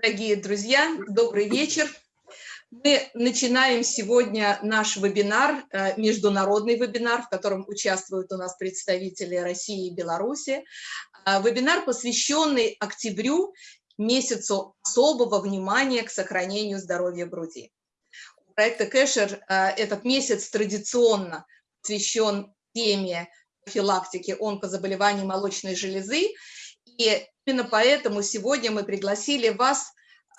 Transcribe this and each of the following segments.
Дорогие друзья, добрый вечер. Мы начинаем сегодня наш вебинар, э, международный вебинар, в котором участвуют у нас представители России и Беларуси. Э, вебинар, посвященный октябрю, месяцу особого внимания к сохранению здоровья груди. У проекта Кэшер э, этот месяц традиционно посвящен теме профилактики онкозаболеваний молочной железы, и именно поэтому сегодня мы пригласили вас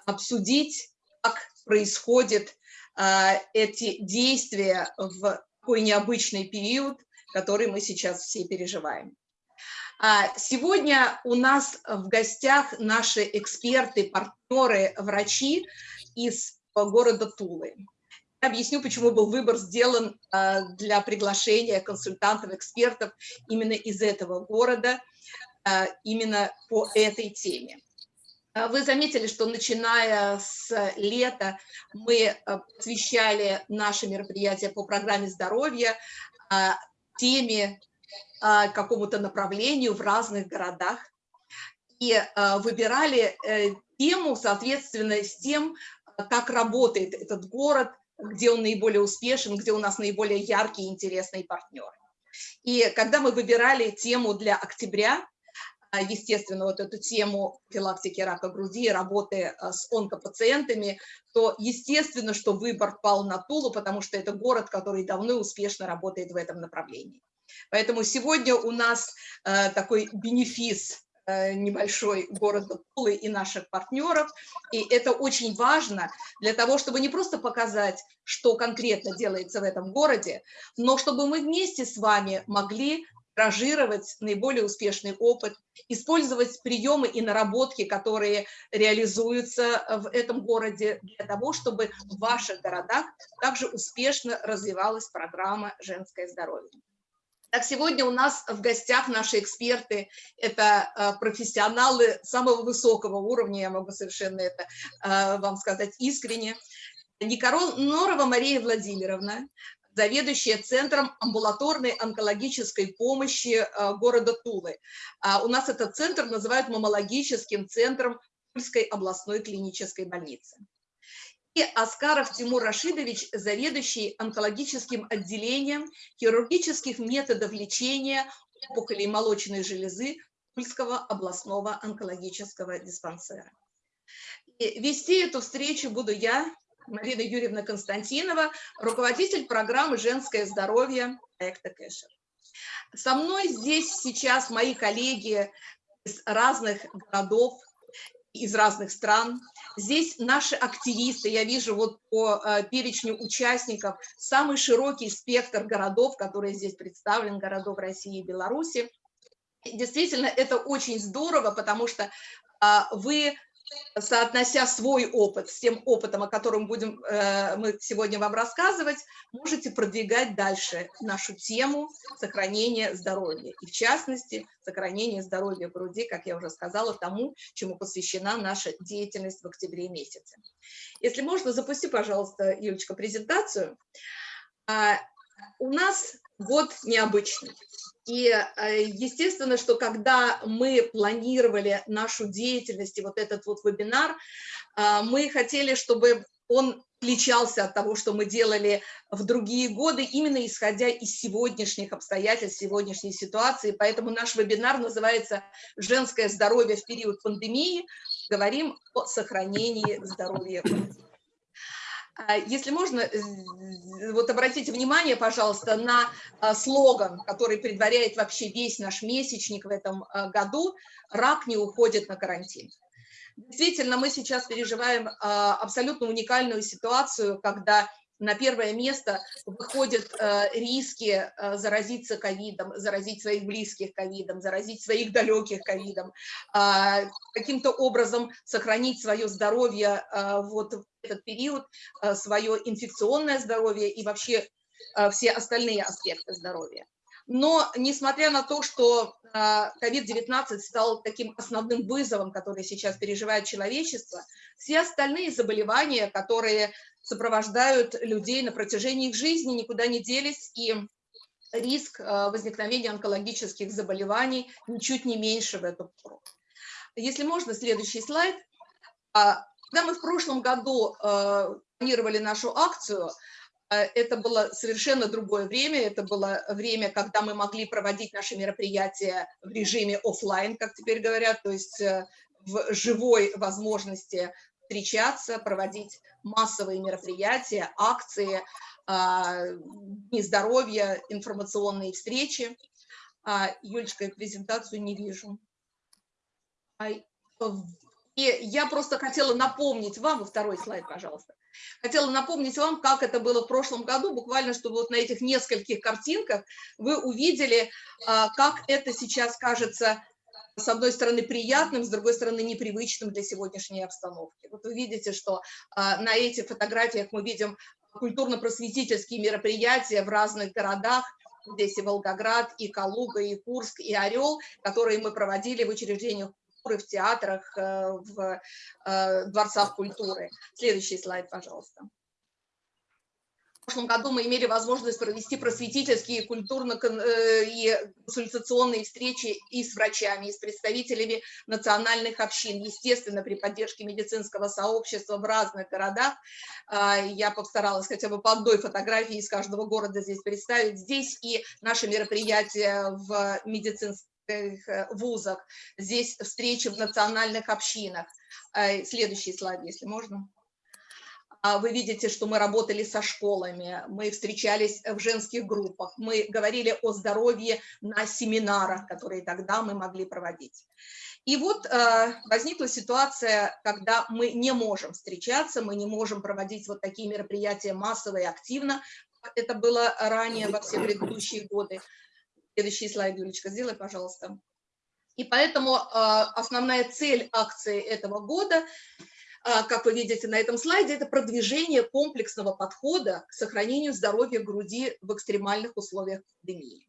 обсудить, как происходят э, эти действия в такой необычный период, который мы сейчас все переживаем. А сегодня у нас в гостях наши эксперты, партнеры, врачи из города Тулы. Я объясню, почему был выбор сделан а, для приглашения консультантов, экспертов именно из этого города – Э, именно по этой теме. Э, вы заметили, что начиная с лета мы э, посвящали наши мероприятия по программе здоровья теме, какому-то направлению в разных городах и выбирали тему, соответственно, с тем, как работает этот город, где он наиболее успешен, где у нас наиболее яркие интересные партнеры. И когда мы выбирали тему для октября, а, естественно, вот эту тему профилактики рака груди, работы а, с онкопациентами, то естественно, что выбор пал на Тулу, потому что это город, который давно успешно работает в этом направлении. Поэтому сегодня у нас э, такой бенефис небольшой города Тулы и наших партнеров. И это очень важно для того, чтобы не просто показать, что конкретно делается в этом городе, но чтобы мы вместе с вами могли ранжировать наиболее успешный опыт, использовать приемы и наработки, которые реализуются в этом городе для того, чтобы в ваших городах также успешно развивалась программа «Женское здоровье». Так, сегодня у нас в гостях наши эксперты, это э, профессионалы самого высокого уровня, я могу совершенно это э, вам сказать искренне. Никорон Норова Мария Владимировна, заведующая Центром амбулаторной онкологической помощи э, города Тулы. А у нас этот центр называют мамологическим центром Тульской областной клинической больницы. И Аскаров Тимур Рашидович, заведующий онкологическим отделением хирургических методов лечения опухолей молочной железы Тульского областного онкологического диспансера. И вести эту встречу буду я, Марина Юрьевна Константинова, руководитель программы «Женское здоровье» проекта Кэшер. Со мной здесь сейчас мои коллеги из разных городов, из разных стран. Здесь наши активисты, я вижу вот по э, перечню участников, самый широкий спектр городов, которые здесь представлены, городов России и Беларуси. Действительно, это очень здорово, потому что а, вы соотнося свой опыт с тем опытом, о котором будем э, мы сегодня вам рассказывать, можете продвигать дальше нашу тему сохранения здоровья. И в частности, сохранения здоровья груди, как я уже сказала, тому, чему посвящена наша деятельность в октябре месяце. Если можно, запусти, пожалуйста, Юлечка, презентацию. А, у нас год необычный. И э, естественно, что когда мы планировали нашу деятельность и вот этот вот вебинар, э, мы хотели, чтобы он отличался от того, что мы делали в другие годы, именно исходя из сегодняшних обстоятельств, сегодняшней ситуации. Поэтому наш вебинар называется «Женское здоровье в период пандемии». Говорим о сохранении здоровья а, если можно, вот обратите внимание, пожалуйста, на а, слоган, который предваряет вообще весь наш месячник в этом а, году «Рак не уходит на карантин». Действительно, мы сейчас переживаем абсолютно уникальную ситуацию, когда на первое место выходят э, риски э, заразиться ковидом, заразить своих близких ковидом, заразить своих далеких ковидом, э, каким-то образом сохранить свое здоровье э, вот в этот период, свое инфекционное здоровье и вообще все остальные аспекты здоровья. Но несмотря на то, что COVID-19 стал таким основным вызовом, который сейчас переживает человечество, все остальные заболевания, которые сопровождают людей на протяжении их жизни, никуда не делись, и риск э, возникновения онкологических заболеваний ничуть не меньше в эту пору. Если можно, следующий слайд. Когда мы в прошлом году планировали нашу акцию, это было совершенно другое время, это было время, когда мы могли проводить наши мероприятия в режиме офлайн, как теперь говорят, то есть в живой возможности встречаться, проводить массовые мероприятия, акции, а, дни здоровья, информационные встречи. А, Юлечка, я презентацию не вижу. И я просто хотела напомнить вам, второй слайд, пожалуйста, хотела напомнить вам, как это было в прошлом году, буквально, чтобы вот на этих нескольких картинках вы увидели, а, как это сейчас кажется с одной стороны приятным, с другой стороны непривычным для сегодняшней обстановки. Вот вы видите, что а, на этих фотографиях мы видим культурно-просветительские мероприятия в разных городах, здесь и Волгоград, и Калуга, и Курск, и Орел, которые мы проводили в учреждениях культуры, в театрах, э, в э, дворцах культуры. Следующий слайд, пожалуйста. В прошлом году мы имели возможность провести просветительские, культурно э, и консультационные встречи и с врачами, и с представителями национальных общин, естественно, при поддержке медицинского сообщества в разных городах. А, я постаралась хотя бы по одной фотографии из каждого города здесь представить. Здесь и наши мероприятия в медицинских э, вузах, здесь встречи в национальных общинах. А, следующий слайд, если можно. А вы видите, что мы работали со школами, мы встречались в женских группах, мы говорили о здоровье на семинарах, которые тогда мы могли проводить. И вот э, возникла ситуация, когда мы не можем встречаться, мы не можем проводить вот такие мероприятия массово и активно. Это было ранее во все предыдущие годы. Следующий слайд, Юлечка, сделай, пожалуйста. И поэтому э, основная цель акции этого года а, как вы видите на этом слайде, это продвижение комплексного подхода к сохранению здоровья груди в экстремальных условиях пандемии.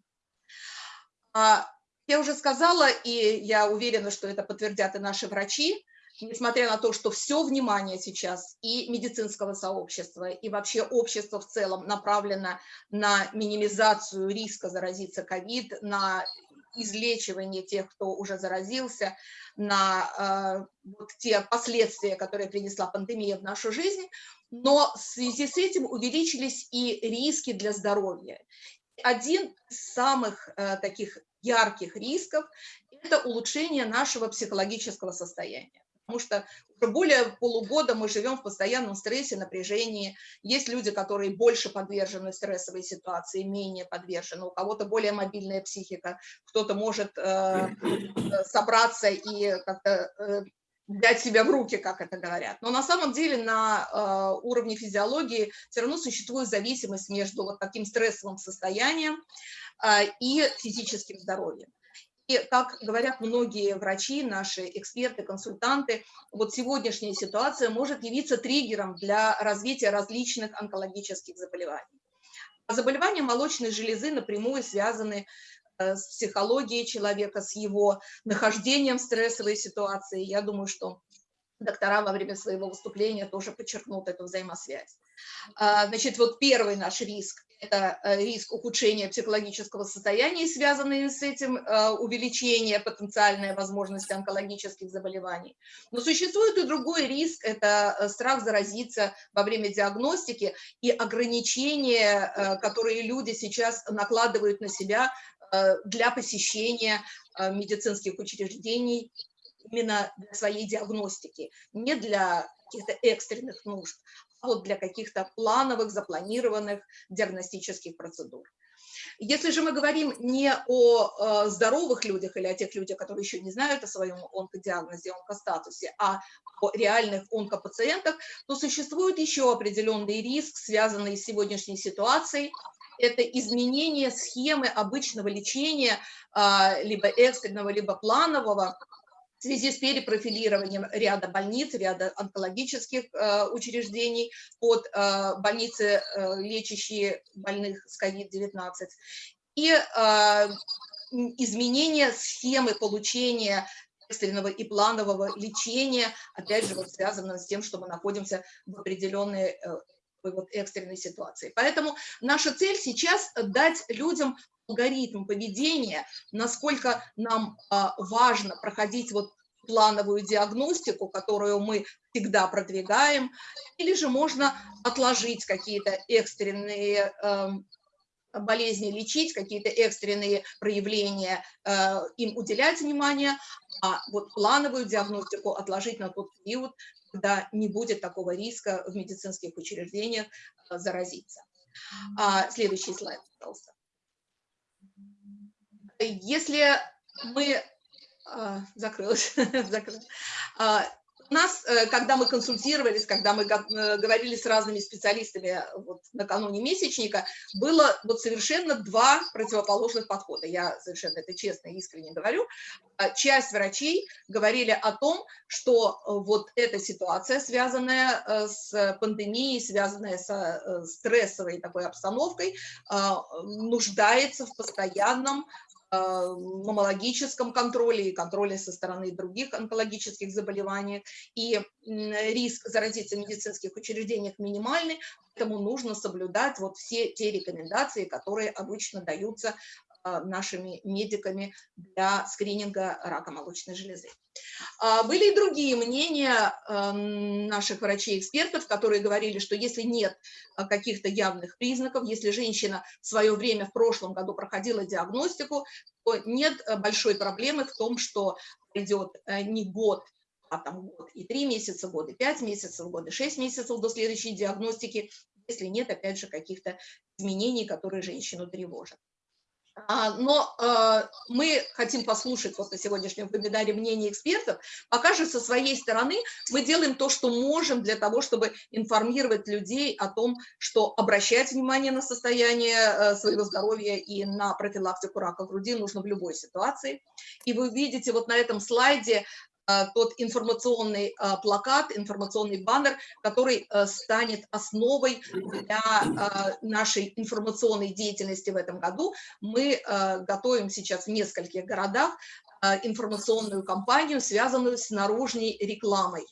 А, я уже сказала, и я уверена, что это подтвердят и наши врачи, несмотря на то, что все внимание сейчас и медицинского сообщества, и вообще общества в целом направлено на минимизацию риска заразиться ковид, на излечивание тех, кто уже заразился, на э, вот те последствия, которые принесла пандемия в нашу жизнь, но в связи с этим увеличились и риски для здоровья. Один из самых э, таких ярких рисков – это улучшение нашего психологического состояния потому что уже более полугода мы живем в постоянном стрессе, напряжении. Есть люди, которые больше подвержены стрессовой ситуации, менее подвержены. У кого-то более мобильная психика, кто-то может э, собраться и как-то э, взять себя в руки, как это говорят. Но на самом деле на э, уровне физиологии все равно существует зависимость между вот таким стрессовым состоянием э, и физическим здоровьем. Как говорят многие врачи, наши эксперты, консультанты, вот сегодняшняя ситуация может явиться триггером для развития различных онкологических заболеваний. Заболевания молочной железы напрямую связаны э, с психологией человека, с его нахождением в стрессовой ситуации. Я думаю, что доктора во время своего выступления тоже подчеркнут эту взаимосвязь. А, значит, вот первый наш риск – это э, риск ухудшения психологического состояния, связанный с этим э, увеличение потенциальной возможности онкологических заболеваний. Но существует и другой риск – это э, страх заразиться во время диагностики и ограничения, которые люди сейчас накладывают на себя для посещения медицинских учреждений именно для своей диагностики, не для каких-то экстренных нужд, вот для каких-то плановых, запланированных диагностических процедур. Если же мы говорим не о э, здоровых людях или о тех людях, которые еще не знают о своем онкодиагнозе, онкостатусе, а о реальных онкопациентах, то существует еще определенный риск, связанный с сегодняшней ситуацией. Это изменение схемы обычного лечения, э, либо экстренного, либо планового, в связи с перепрофилированием ряда больниц, ряда онкологических э, учреждений под э, больницы, э, лечащие больных с COVID-19, и э, изменение схемы получения экстренного и планового лечения, опять же, вот связано с тем, что мы находимся в определенной э, вот экстренной ситуации. Поэтому наша цель сейчас дать людям алгоритм поведения, насколько нам а, важно проходить вот плановую диагностику, которую мы всегда продвигаем, или же можно отложить какие-то экстренные эм, болезни лечить, какие-то экстренные проявления, э, им уделять внимание, а вот плановую диагностику отложить на тот период, когда не будет такого риска в медицинских учреждениях э, заразиться. А, следующий слайд, пожалуйста. Если мы... А, закрылась. А, у нас, э, когда мы консультировались, когда мы э, говорили с разными специалистами э, вот, накануне месячника, было вот совершенно два противоположных подхода. Я совершенно это честно и искренне говорю. А часть врачей говорили о том, что вот эта ситуация, связанная с пандемией, связанная со стрессовой такой обстановкой, нуждается в постоянном мамологическом контроле и контроле со стороны других онкологических заболеваний. И риск заразиться в медицинских учреждениях минимальный, поэтому нужно соблюдать вот все те рекомендации, которые обычно даются нашими медиками для скрининга рака молочной железы. А, были и другие мнения эм, наших врачей-экспертов, которые говорили, что если нет а, каких-то явных признаков, если женщина в свое время в прошлом году проходила диагностику, то нет э, большой проблемы в том, что идет э, не год, а там год и три месяца, год и пять месяцев, год и шесть месяцев до следующей диагностики, если нет, опять же, каких-то изменений, которые женщину тревожат. А, но э, мы хотим послушать вот на сегодняшнем вебинаре мнение экспертов. Пока же со своей стороны мы делаем то, что можем для того, чтобы информировать людей о том, что обращать внимание на состояние э, своего здоровья и на профилактику рака груди нужно в любой ситуации. И вы видите вот на этом слайде тот информационный э, плакат, информационный баннер, который э, станет основой для нашей информационной деятельности в этом году. Мы готовим сейчас в нескольких городах информационную кампанию, связанную с наружной рекламой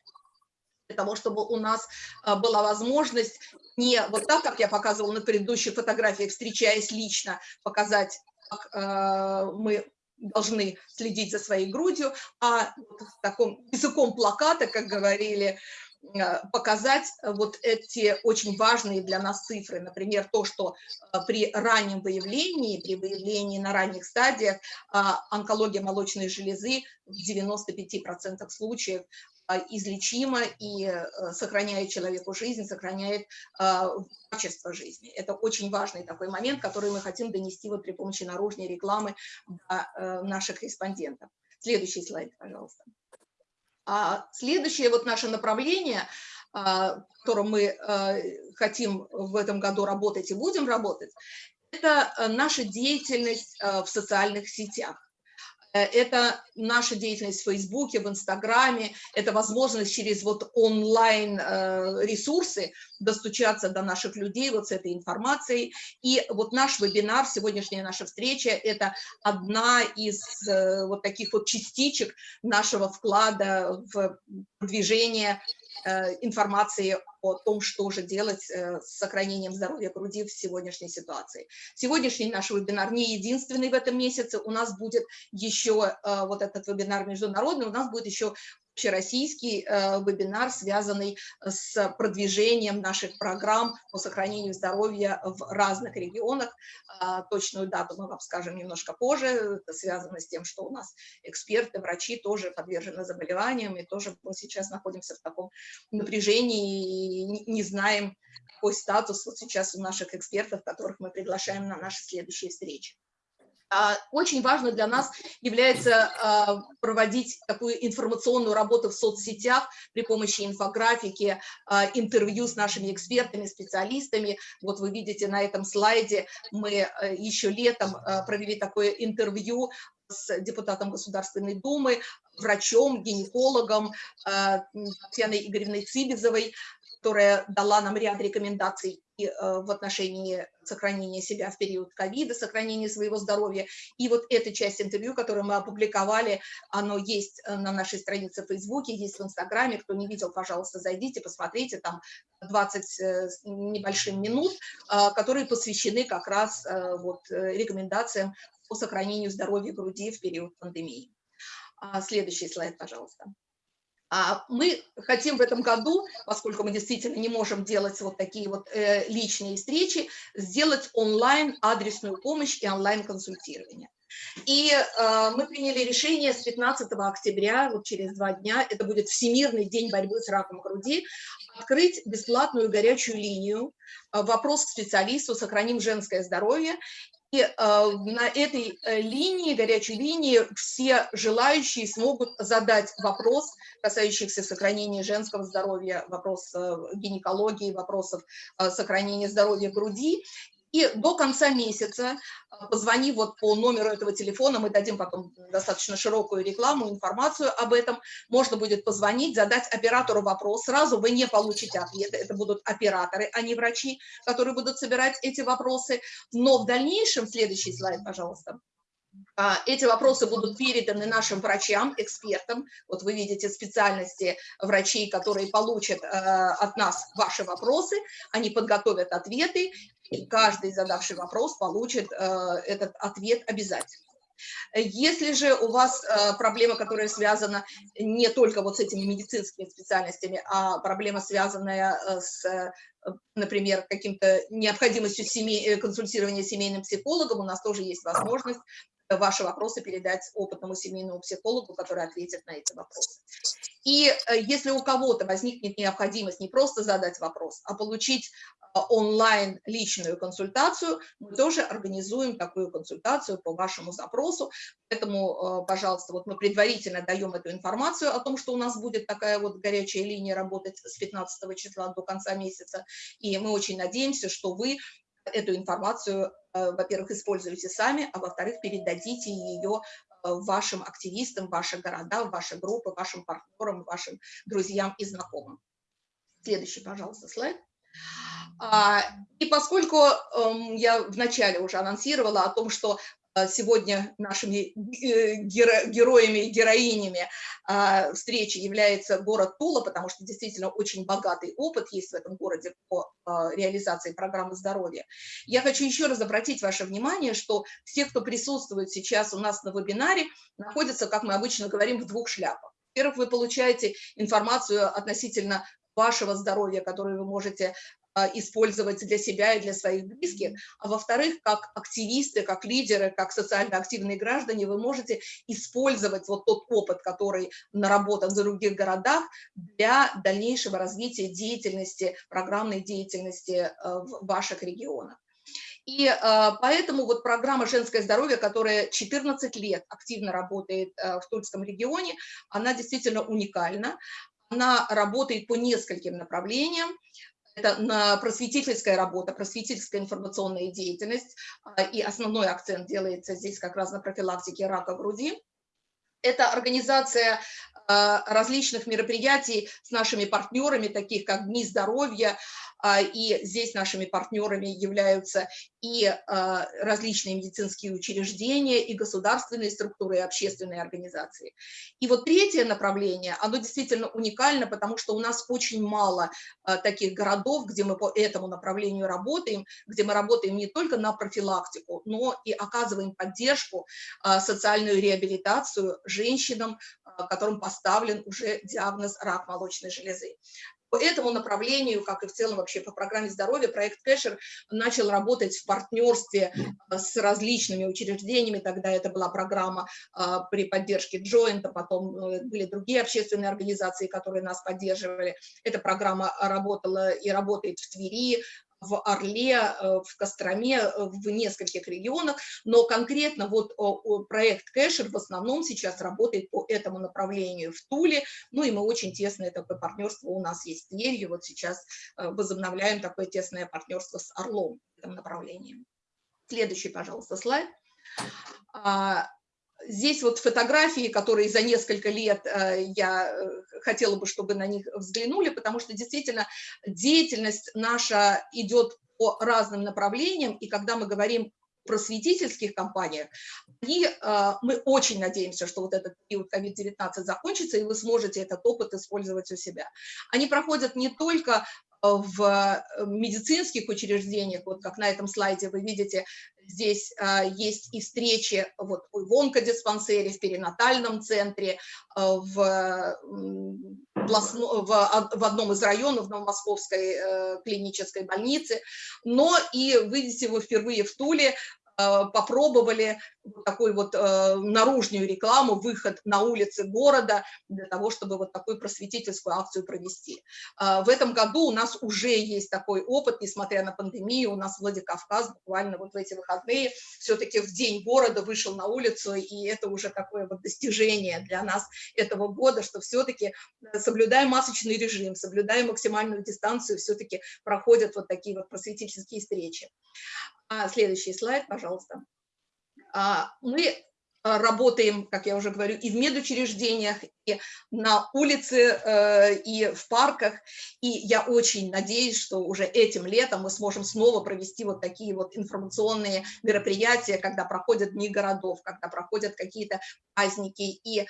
для того, чтобы у нас была возможность не вот так, как я показывала на предыдущих фотографиях, встречаясь лично, показать, как мы должны следить за своей грудью, а таком языком плаката, как говорили, э, показать вот эти очень важные для нас цифры. Например, то, что э, при раннем выявлении, при выявлении на ранних стадиях э, онкология молочной железы в 95% случаев а, излечима и э, сохраняет человеку жизнь, сохраняет а, качество жизни. Это очень важный такой момент, который мы хотим донести вот при помощи наружной рекламы э, наших респондентов. Следующий слайд, пожалуйста. А следующее вот наше направление, в котором мы э, хотим в этом году работать и будем работать, это наша деятельность в социальных сетях. Э, это наша деятельность в Фейсбуке, в Инстаграме, это возможность через вот онлайн э, достучаться до наших людей вот с этой информацией. И вот наш вебинар, сегодняшняя наша встреча, это одна из э, вот таких вот частичек нашего вклада в движение информации о том, что же делать э, с сохранением здоровья груди в сегодняшней ситуации. Сегодняшний наш вебинар не единственный в этом месяце, у нас будет еще э, вот этот вебинар международный, у нас будет еще общероссийский э, вебинар, связанный с продвижением наших программ по сохранению здоровья в разных регионах. Э, точную дату мы вам скажем немножко позже. Это связано с тем, что у нас эксперты, врачи тоже подвержены заболеваниям, и тоже мы сейчас находимся в таком напряжении и не знаем, какой статус вот сейчас у наших экспертов, которых мы приглашаем на наши следующие встречи. А, очень важно для нас является а, проводить такую информационную работу в соцсетях при помощи инфографики, а, интервью с нашими экспертами, специалистами. Вот вы видите на этом слайде, мы еще летом провели такое интервью с депутатом Государственной Думы, врачом, гинекологом Татьяной Игоревной Цибизовой, которая дала нам ряд рекомендаций э, в отношении сохранения себя в период ковида, сохранения своего здоровья. И вот эта часть интервью, которую мы опубликовали, оно есть э, на нашей странице в Фейсбуке, есть в Инстаграме. Кто не видел, пожалуйста, зайдите, посмотрите, там 20 э, небольшим минут, которые посвящены как раз вот рекомендациям по сохранению здоровья груди в период пандемии. Следующий слайд, пожалуйста. А мы хотим в этом году, поскольку мы действительно не можем делать вот такие вот э, личные встречи, сделать онлайн адресную помощь и онлайн консультирование. И э, мы приняли решение с 15 октября, вот через два дня, это будет Всемирный день борьбы с раком груди, открыть бесплатную горячую линию э, «Вопрос к специалисту. Сохраним женское здоровье». Э, на этой э, линии, горячей линии, все желающие смогут задать вопрос, касающийся сохранения женского здоровья, вопрос э, гинекологии, вопросов сохранения здоровья груди. И до конца месяца а, позвони вот по номеру этого телефона, мы дадим потом достаточно широкую рекламу, информацию об этом. Можно будет позвонить, задать оператору вопрос. Сразу вы не получите ответа, это будут операторы, а не врачи, которые будут собирать эти вопросы. Но в дальнейшем, следующий слайд, пожалуйста. А, эти вопросы будут переданы нашим врачам, экспертам. Вот вы видите специальности врачей, которые получат э, от нас ваши вопросы. Они подготовят ответы, и каждый задавший вопрос получит э, этот ответ обязательно. Если же у вас э, проблема, которая связана не только вот с этими медицинскими специальностями, а проблема, связанная с например, каким-то необходимостью семей, консультирования семейным психологом, у нас тоже есть возможность ваши вопросы передать опытному семейному психологу, который ответит на эти вопросы. И э, если у кого-то возникнет необходимость не просто задать вопрос, а получить э, онлайн личную консультацию, мы тоже организуем такую консультацию по вашему запросу. Поэтому, э, пожалуйста, вот мы предварительно даем эту информацию о том, что у нас будет такая вот горячая линия работать с 15 числа до конца месяца. И мы очень надеемся, что вы эту информацию, во-первых, используете сами, а во-вторых, передадите ее вашим активистам, ваши города, ваши группы, вашим партнерам, вашим друзьям и знакомым. Следующий, пожалуйста, слайд. А, и поскольку эм, я вначале уже анонсировала о том, что сегодня нашими э, героями и героинями а, встречи является город Тула, потому что действительно очень богатый опыт есть в этом городе по а, реализации программы здоровья. Я хочу еще раз обратить ваше внимание, что все, кто присутствует сейчас у нас на вебинаре, находятся, как мы обычно говорим, в двух шляпах. Во-первых, вы получаете информацию относительно вашего здоровья, которую вы можете использовать для себя и для своих близких, а во-вторых, как активисты, как лидеры, как социально активные граждане, вы можете использовать вот тот опыт, который наработан в других городах для дальнейшего развития деятельности, программной деятельности э, в ваших регионах. И э, поэтому вот программа «Женское здоровье», которая 14 лет активно работает э, в Тульском регионе, она действительно уникальна. Она работает по нескольким направлениям это просветительская работа, просветительская информационная деятельность, а, и основной акцент делается здесь как раз на профилактике рака груди. Это организация а, различных мероприятий с нашими партнерами, таких как Дни здоровья, и здесь нашими партнерами являются и а, различные медицинские учреждения, и государственные структуры, и общественные организации. И вот третье направление, оно действительно уникально, потому что у нас очень мало а, таких городов, где мы по этому направлению работаем, где мы работаем не только на профилактику, но и оказываем поддержку, социальную реабилитацию женщинам, которым поставлен уже диагноз рак молочной железы. По этому направлению, как и в целом вообще по программе здоровья, проект Кэшер начал работать в партнерстве э, с различными учреждениями. Тогда это была программа э, при поддержке Джоинта, потом э, были другие общественные организации, которые нас поддерживали. Эта программа работала и работает в Твери, в Орле, э, в Костроме, э, в нескольких регионах, но конкретно вот проект Кэшер в основном сейчас работает по этому направлению в Туле, ну и мы очень тесное такое партнерство у нас есть с Тверью, вот сейчас э, возобновляем такое тесное партнерство с Орлом в этом направлении. Следующий, пожалуйста, слайд. А, Здесь вот фотографии, которые за несколько лет э, я э, хотела бы, чтобы на них взглянули, потому что действительно деятельность наша идет по разным направлениям, и когда мы говорим просветительских компаниях, и э, мы очень надеемся, что вот этот период COVID-19 закончится, и вы сможете этот опыт использовать у себя. Они проходят не только в медицинских учреждениях, вот как на этом слайде вы видите, Здесь а, есть и встречи вот, в онкодиспансере, в перинатальном центре, а, в, в, в одном из районов Новомосковской э, клинической больницы, но и, видите, вы впервые в Туле Э, попробовали такую вот э, наружную рекламу, выход на улицы города для того, чтобы вот такую просветительскую акцию провести. Э, в этом году у нас уже есть такой опыт, несмотря на пандемию, у нас Владикавказ буквально вот в эти выходные все-таки в день города вышел на улицу, и это уже такое вот достижение для нас этого года, что все-таки соблюдая масочный режим, соблюдая максимальную дистанцию, все-таки проходят вот такие вот просветительские встречи. А, следующий слайд, пожалуйста. А, мы а, работаем, как я уже говорю, и в медучреждениях, и на улице, э, и в парках. И я очень надеюсь, что уже этим летом мы сможем снова провести вот такие вот информационные мероприятия, когда проходят дни городов, когда проходят какие-то праздники. И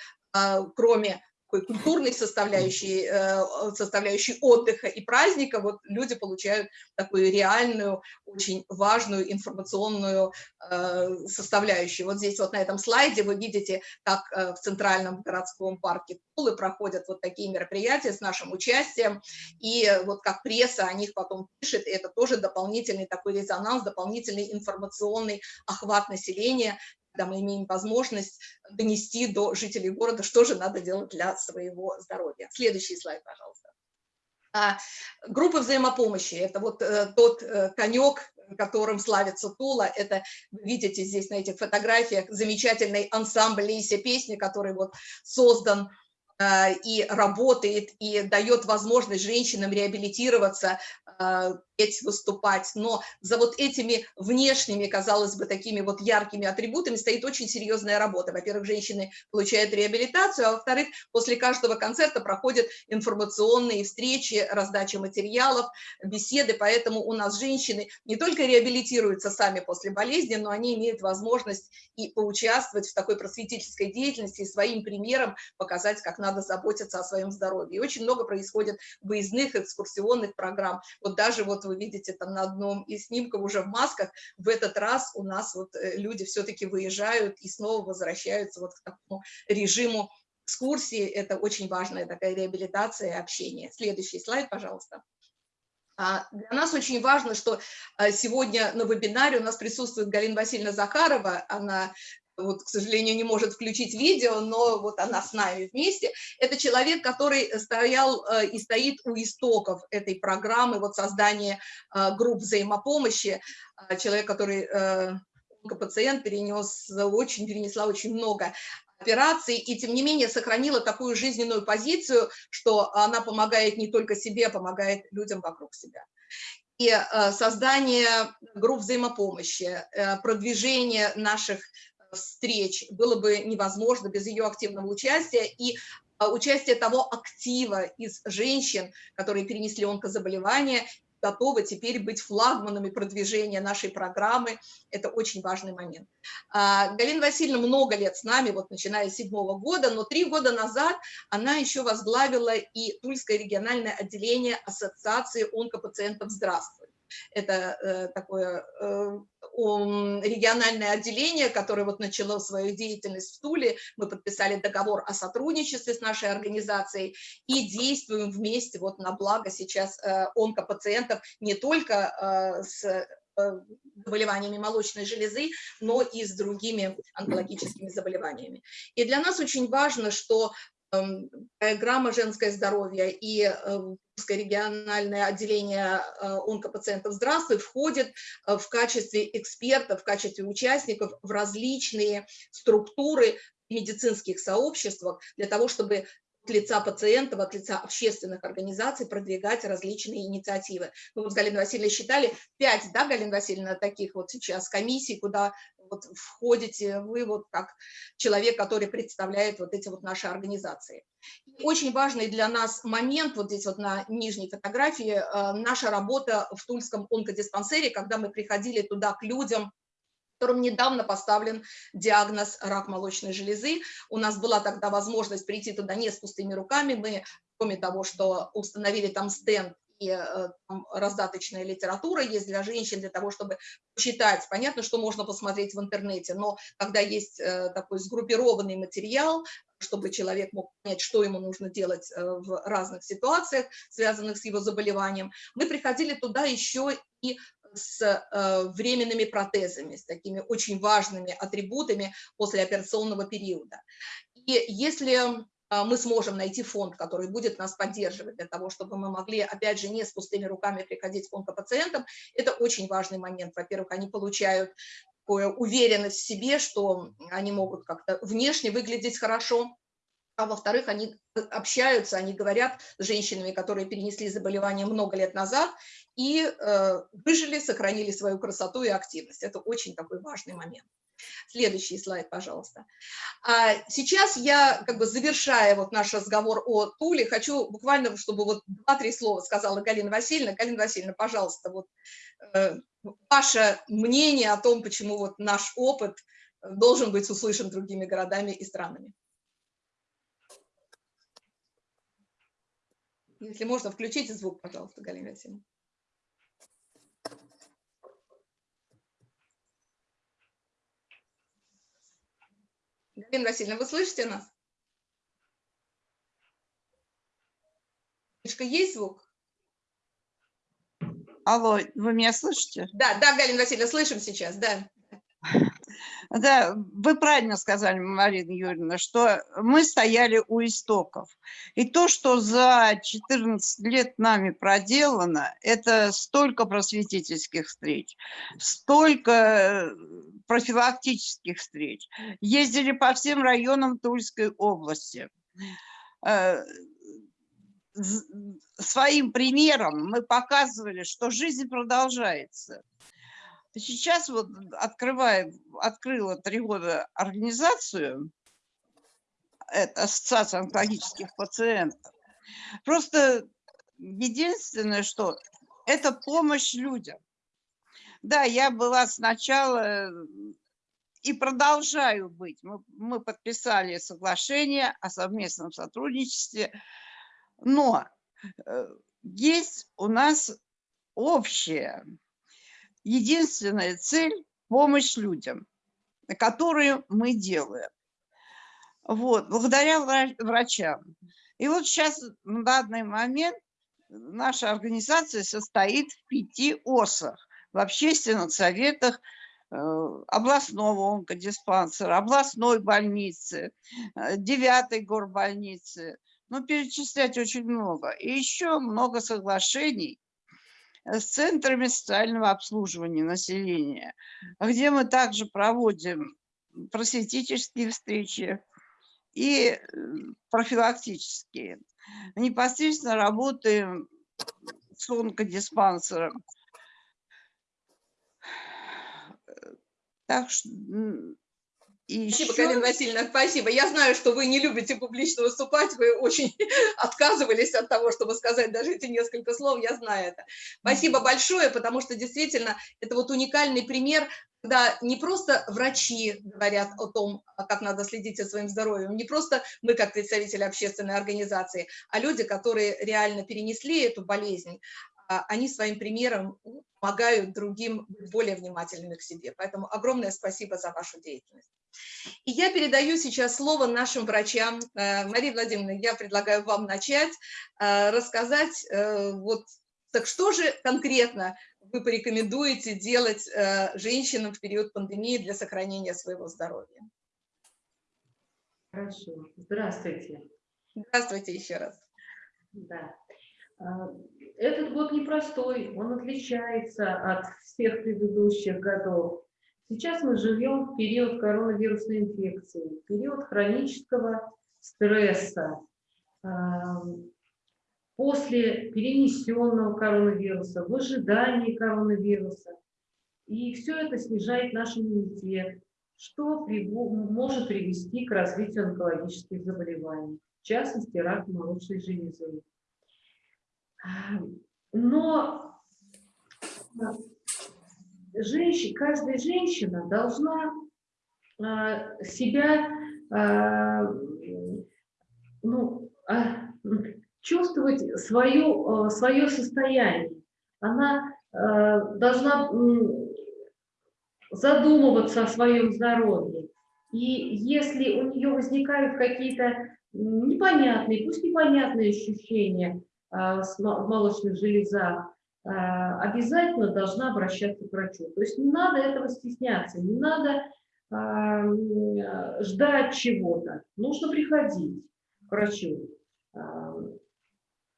кроме такой культурной составляющей, э, составляющей отдыха и праздника, вот люди получают такую реальную, очень важную информационную э, составляющую. Вот здесь вот на этом слайде вы видите, как э, в Центральном городском парке Тулы проходят вот такие мероприятия с нашим участием, и вот как пресса о них потом пишет, и это тоже дополнительный такой резонанс, дополнительный информационный охват населения, когда мы имеем возможность донести до жителей города, что же надо делать для своего здоровья. Следующий слайд, пожалуйста. А, группы взаимопомощи – это вот э, тот э, конек, которым славится Тула. Это видите здесь на этих фотографиях замечательный ансамбль «Лейся песни», который вот создан э, и работает, и дает возможность женщинам реабилитироваться, петь, выступать, но за вот этими внешними, казалось бы, такими вот яркими атрибутами стоит очень серьезная работа. Во-первых, женщины получают реабилитацию, а во-вторых, после каждого концерта проходят информационные встречи, раздача материалов, беседы, поэтому у нас женщины не только реабилитируются сами после болезни, но они имеют возможность и поучаствовать в такой просветительской деятельности, и своим примером показать, как надо заботиться о своем здоровье. И очень много происходит выездных экскурсионных программ. Вот даже вот вы видите там на одном из снимков уже в масках, в этот раз у нас вот э, люди все-таки выезжают и снова возвращаются вот к такому режиму экскурсии. Это очень важная такая реабилитация и общение. Следующий слайд, пожалуйста. А, для нас очень важно, что а, сегодня на вебинаре у нас присутствует Галина Васильевна Захарова, она вот, к сожалению, не может включить видео, но вот она с нами вместе. Это человек, который стоял э, и стоит у истоков этой программы, вот создания э, групп взаимопомощи, э, человек, который пациент перенес очень, перенесла очень много операций, и тем не менее сохранила такую жизненную позицию, что она помогает не только себе, а помогает людям вокруг себя. И создание групп взаимопомощи, продвижение наших встреч было бы невозможно без ее активного участия и а, участие того актива из женщин, которые перенесли онкозаболевания, готовы теперь быть флагманами продвижения нашей программы. Это очень важный момент. А, Галина Васильевна много лет с нами, вот начиная с седьмого года, но три года назад она еще возглавила и Тульское региональное отделение Ассоциации онкопациентов «Здравствуй». Это э, такое э, региональное отделение, которое вот начало свою деятельность в Туле. Мы подписали договор о сотрудничестве с нашей организацией и действуем вместе вот на благо сейчас э, онкопациентов не только э, с э, заболеваниями молочной железы, но и с другими онкологическими заболеваниями. И для нас очень важно, что программа «Женское здоровье» и эм, региональное отделение э, онкопациентов «Здравствуй» входит э, в качестве экспертов, в качестве участников в различные структуры медицинских сообществах для того, чтобы лица пациентов, от лица общественных организаций продвигать различные инициативы. Мы вот с Галиной Васильевной считали пять, да, Галина Васильевна, таких вот сейчас комиссий, куда вот входите вы вот как человек, который представляет вот эти вот наши организации. Очень важный для нас момент, вот здесь вот на нижней фотографии, э, наша работа в Тульском онкодиспансере, когда мы приходили туда к людям, которым недавно поставлен диагноз рак молочной железы. У нас была тогда возможность прийти туда не с пустыми руками. Мы, кроме того, что установили там стенд и э, раздаточная литература есть для женщин, для того, чтобы читать. Понятно, что можно посмотреть в интернете, но когда есть э, такой сгруппированный материал, чтобы человек мог понять, что ему нужно делать э, в разных ситуациях, связанных с его заболеванием, мы приходили туда еще и с временными протезами, с такими очень важными атрибутами после операционного периода. И если а, мы сможем найти фонд, который будет нас поддерживать для того, чтобы мы могли, опять же, не с пустыми руками приходить к онкопациентам. Это очень важный момент. Во-первых, они получают такую уверенность в себе, что они могут как-то внешне выглядеть хорошо, а во-вторых, они общаются, они говорят с женщинами, которые перенесли заболевание много лет назад и э, выжили, сохранили свою красоту и активность. Это очень такой важный момент. Следующий слайд, пожалуйста. А сейчас я, как бы завершая вот наш разговор о Туле, хочу буквально, чтобы вот два-три слова сказала Галина Васильевна. Галина Васильевна, пожалуйста, вот э, ваше мнение о том, почему вот наш опыт должен быть услышан другими городами и странами. Если можно, включите звук, пожалуйста, Галина Васильевна. Галина Васильевна, вы слышите нас? Есть звук? Алло, вы меня слышите? Да, да, Галина Васильевна, слышим сейчас, да. Да, вы правильно сказали, Марина Юрьевна, что мы стояли у истоков. И то, что за 14 лет нами проделано, это столько просветительских встреч, столько э, профилактических встреч. Ездили по всем районам Тульской области. Э, своим примером мы показывали, что жизнь продолжается. Сейчас вот открываю, открыла три года организацию, это Ассоциация онкологических пациентов. Просто единственное, что это помощь людям. Да, я была сначала и продолжаю быть. Мы, мы подписали соглашение о совместном сотрудничестве, но э, есть у нас общее единственная цель – помощь людям, которую мы делаем. Вот, благодаря врачам. И вот сейчас, на данный момент, наша организация состоит в пяти ОСах, в общественных советах э, областного онкодиспансера, областной больницы, э, девятой горбольницы. Ну, перечислять очень много. И еще много соглашений с центрами социального обслуживания населения, где мы также проводим просветительские встречи и э, профилактические. Непосредственно работаем с онкодиспансером. Так что и спасибо, еще... Галина Васильевна, спасибо. Я знаю, что вы не любите публично выступать, вы очень отказывались от того, чтобы сказать даже эти несколько слов, я знаю это. Спасибо большое, потому что действительно это вот уникальный пример, когда не просто врачи говорят о том, как надо следить за своим здоровьем, не просто мы как представители общественной организации, а люди, которые реально перенесли эту болезнь, они своим примером помогают другим быть более внимательными к себе. Поэтому огромное спасибо за вашу деятельность. И я передаю сейчас слово нашим врачам. Э, Мария Владимировна, я предлагаю вам начать, э, рассказать, э, вот, так что же конкретно вы порекомендуете делать женщинам в период пандемии для сохранения своего здоровья? Хорошо. Здравствуйте. Здравствуйте еще раз. Да. Этот год непростой, он отличается от всех предыдущих годов. Сейчас мы живем в период коронавирусной инфекции, период хронического стресса. После перенесенного коронавируса, в ожидании коронавируса. И все это снижает наш иммунитет, что может привести к развитию онкологических заболеваний, в частности, рак молочной железы. Но женщина, каждая женщина должна а, себя, а, ну, а, чувствовать свое, свое состояние. Она должна задумываться о своем здоровье. И если у нее возникают какие-то непонятные, пусть непонятные ощущения молочных железах, обязательно должна обращаться к врачу. То есть не надо этого стесняться, не надо ждать чего-то, нужно приходить к врачу.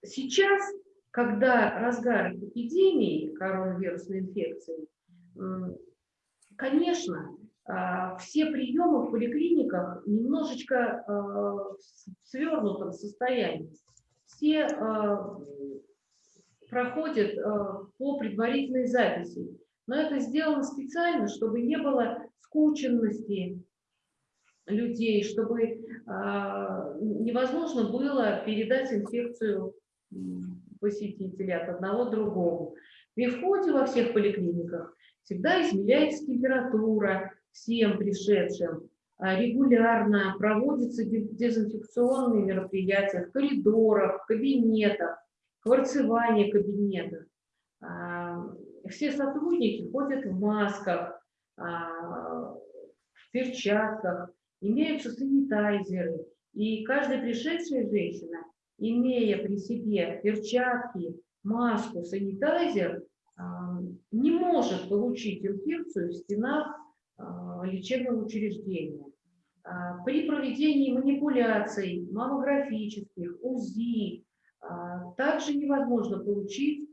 Сейчас, когда разгар эпидемии коронавирусной инфекции, конечно, все приемы в поликлиниках немножечко в свернутом состоянии. Все проходят по предварительной записи. Но это сделано специально, чтобы не было скученности людей, чтобы э, невозможно было передать инфекцию посетителя от одного к другому. При входе во всех поликлиниках всегда измеряется температура всем пришедшим, регулярно проводятся дезинфекционные мероприятия в коридорах, в кабинетах, кварцевание кабинетов. А, все сотрудники ходят в масках, а, в перчатках, имеются санитайзеры. И каждая пришедшая женщина, имея при себе перчатки, маску, санитайзер, а, не может получить инфекцию в стенах лечебного учреждения. При проведении манипуляций маммографических, УЗИ, также невозможно получить,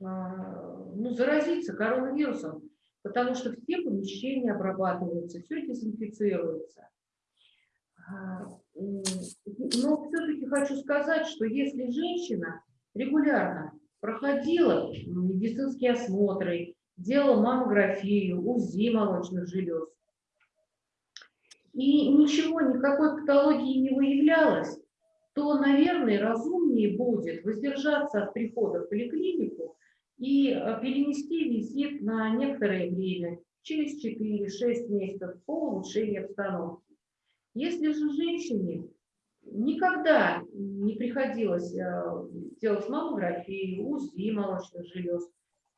ну, заразиться коронавирусом потому что все помещения обрабатываются, все дезинфицируется. А, но все-таки хочу сказать, что если женщина регулярно проходила медицинские осмотры, делала маммографию, УЗИ молочных желез, и ничего, никакой патологии не выявлялось, то, наверное, разумнее будет воздержаться от прихода в поликлинику и э, перенести визит на некоторое время, через 4-6 месяцев по улучшению обстановки. Если же женщине никогда не приходилось э, делать маммографию, УЗИ молочных желез,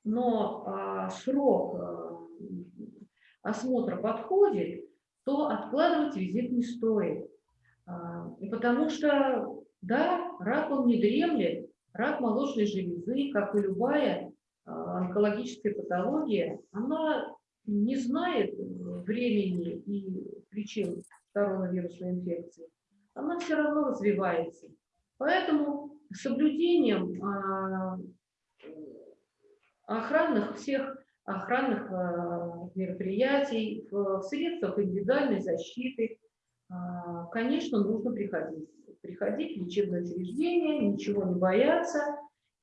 но а, срок э, осмотра подходит, то откладывать визит не стоит. А, потому что, да, рак он не дремлет, рак молочной железы, как и любая а, онкологическая патология, она не знает времени и причин коронавирусной инфекции. Она все равно развивается. Поэтому соблюдением а, охранных всех охранных а, мероприятий, в средствах индивидуальной защиты, конечно, нужно приходить. Приходить в лечебное учреждение, ничего не бояться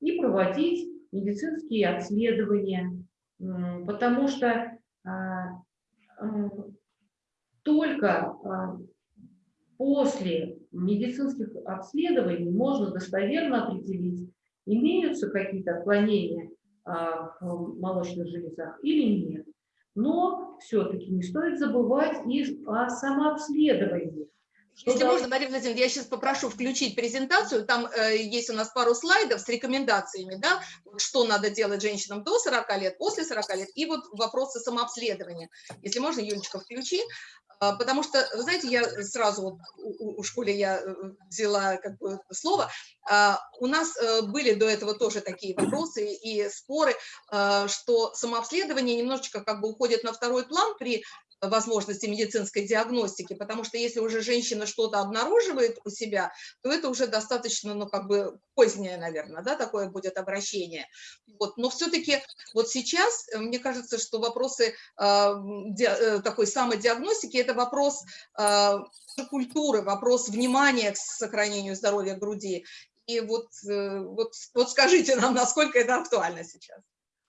и проводить медицинские обследования, потому что а, только а, после медицинских обследований можно достоверно определить, имеются какие-то отклонения а, в молочных железах или нет. Но все-таки не стоит забывать и о самообследовании. Если да. можно, Мария Владимировна, я сейчас попрошу включить презентацию, там э, есть у нас пару слайдов с рекомендациями, да, что надо делать женщинам до 40 лет, после 40 лет, и вот вопросы самообследования. Если можно, Юлечка, включи, а, потому что, вы знаете, я сразу, вот, у, у школе я э, взяла как бы слово, а, у нас э, были до этого тоже такие вопросы и споры, а, что самообследование немножечко как бы уходит на второй план при возможности медицинской диагностики, потому что если уже женщина что-то обнаруживает у себя, то это уже достаточно, ну, как бы позднее, наверное, да, такое будет обращение. Вот. Но все-таки вот сейчас, э, мне кажется, что вопросы э, ди, э, такой самодиагностики – это вопрос э, культуры, вопрос внимания к сохранению здоровья груди. И вот, э, вот, вот скажите нам, насколько это актуально сейчас.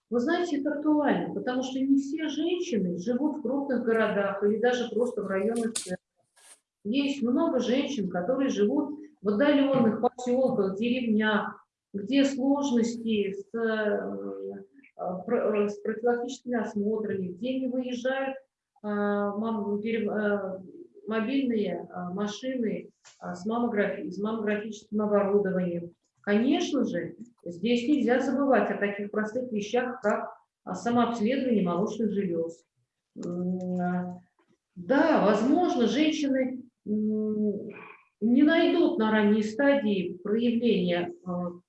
Вы знаете, это актуально, потому что не все женщины живут в крупных городах или даже просто в районных центрах. Есть много женщин, которые живут в отдаленных поселках, деревнях, где сложности с, э, э, с профилактическими осмотрами, где не выезжают э, мобильные машины с, маммографи с маммографическим оборудованием. Конечно же, здесь нельзя забывать о таких простых вещах, как самообследование молочных желез. Да, возможно, женщины не найдут на ранней стадии проявления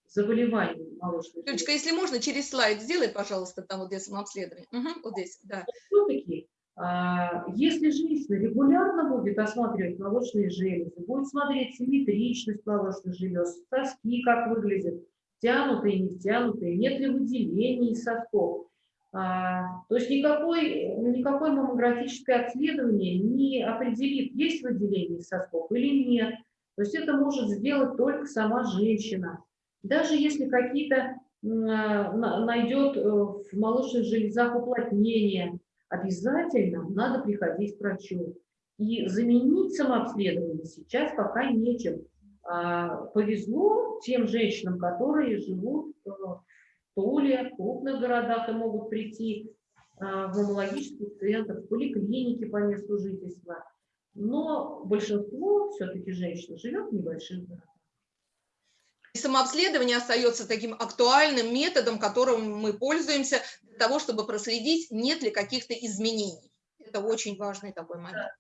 заболеваний молочных Людочка, если можно, через слайд сделай, пожалуйста, там вот для самообследования. Угу, вот здесь, да. Все-таки, а, если женщина регулярно будет осматривать молочные железы, будет смотреть симметричность молочных желез, соски как выглядят, тянутые, не тянутые, нет ли выделений сосков, а, то есть никакой, никакое маммографическое обследование не определит, есть выделение сосков или нет. То есть это может сделать только сама женщина. Даже если какие-то найдет э, в молочных железах уплотнения, обязательно надо приходить к врачу. И заменить самообследование сейчас пока нечем. А, повезло тем женщинам, которые живут э, в Туле, в крупных городах и могут прийти а, в маммологический центр, в поликлинике по месту жительства. Но большинство все-таки женщин живет в небольших городах. Самообследование остается таким актуальным методом, которым мы пользуемся для того, чтобы проследить, нет ли каких-то изменений. Это очень важный такой момент.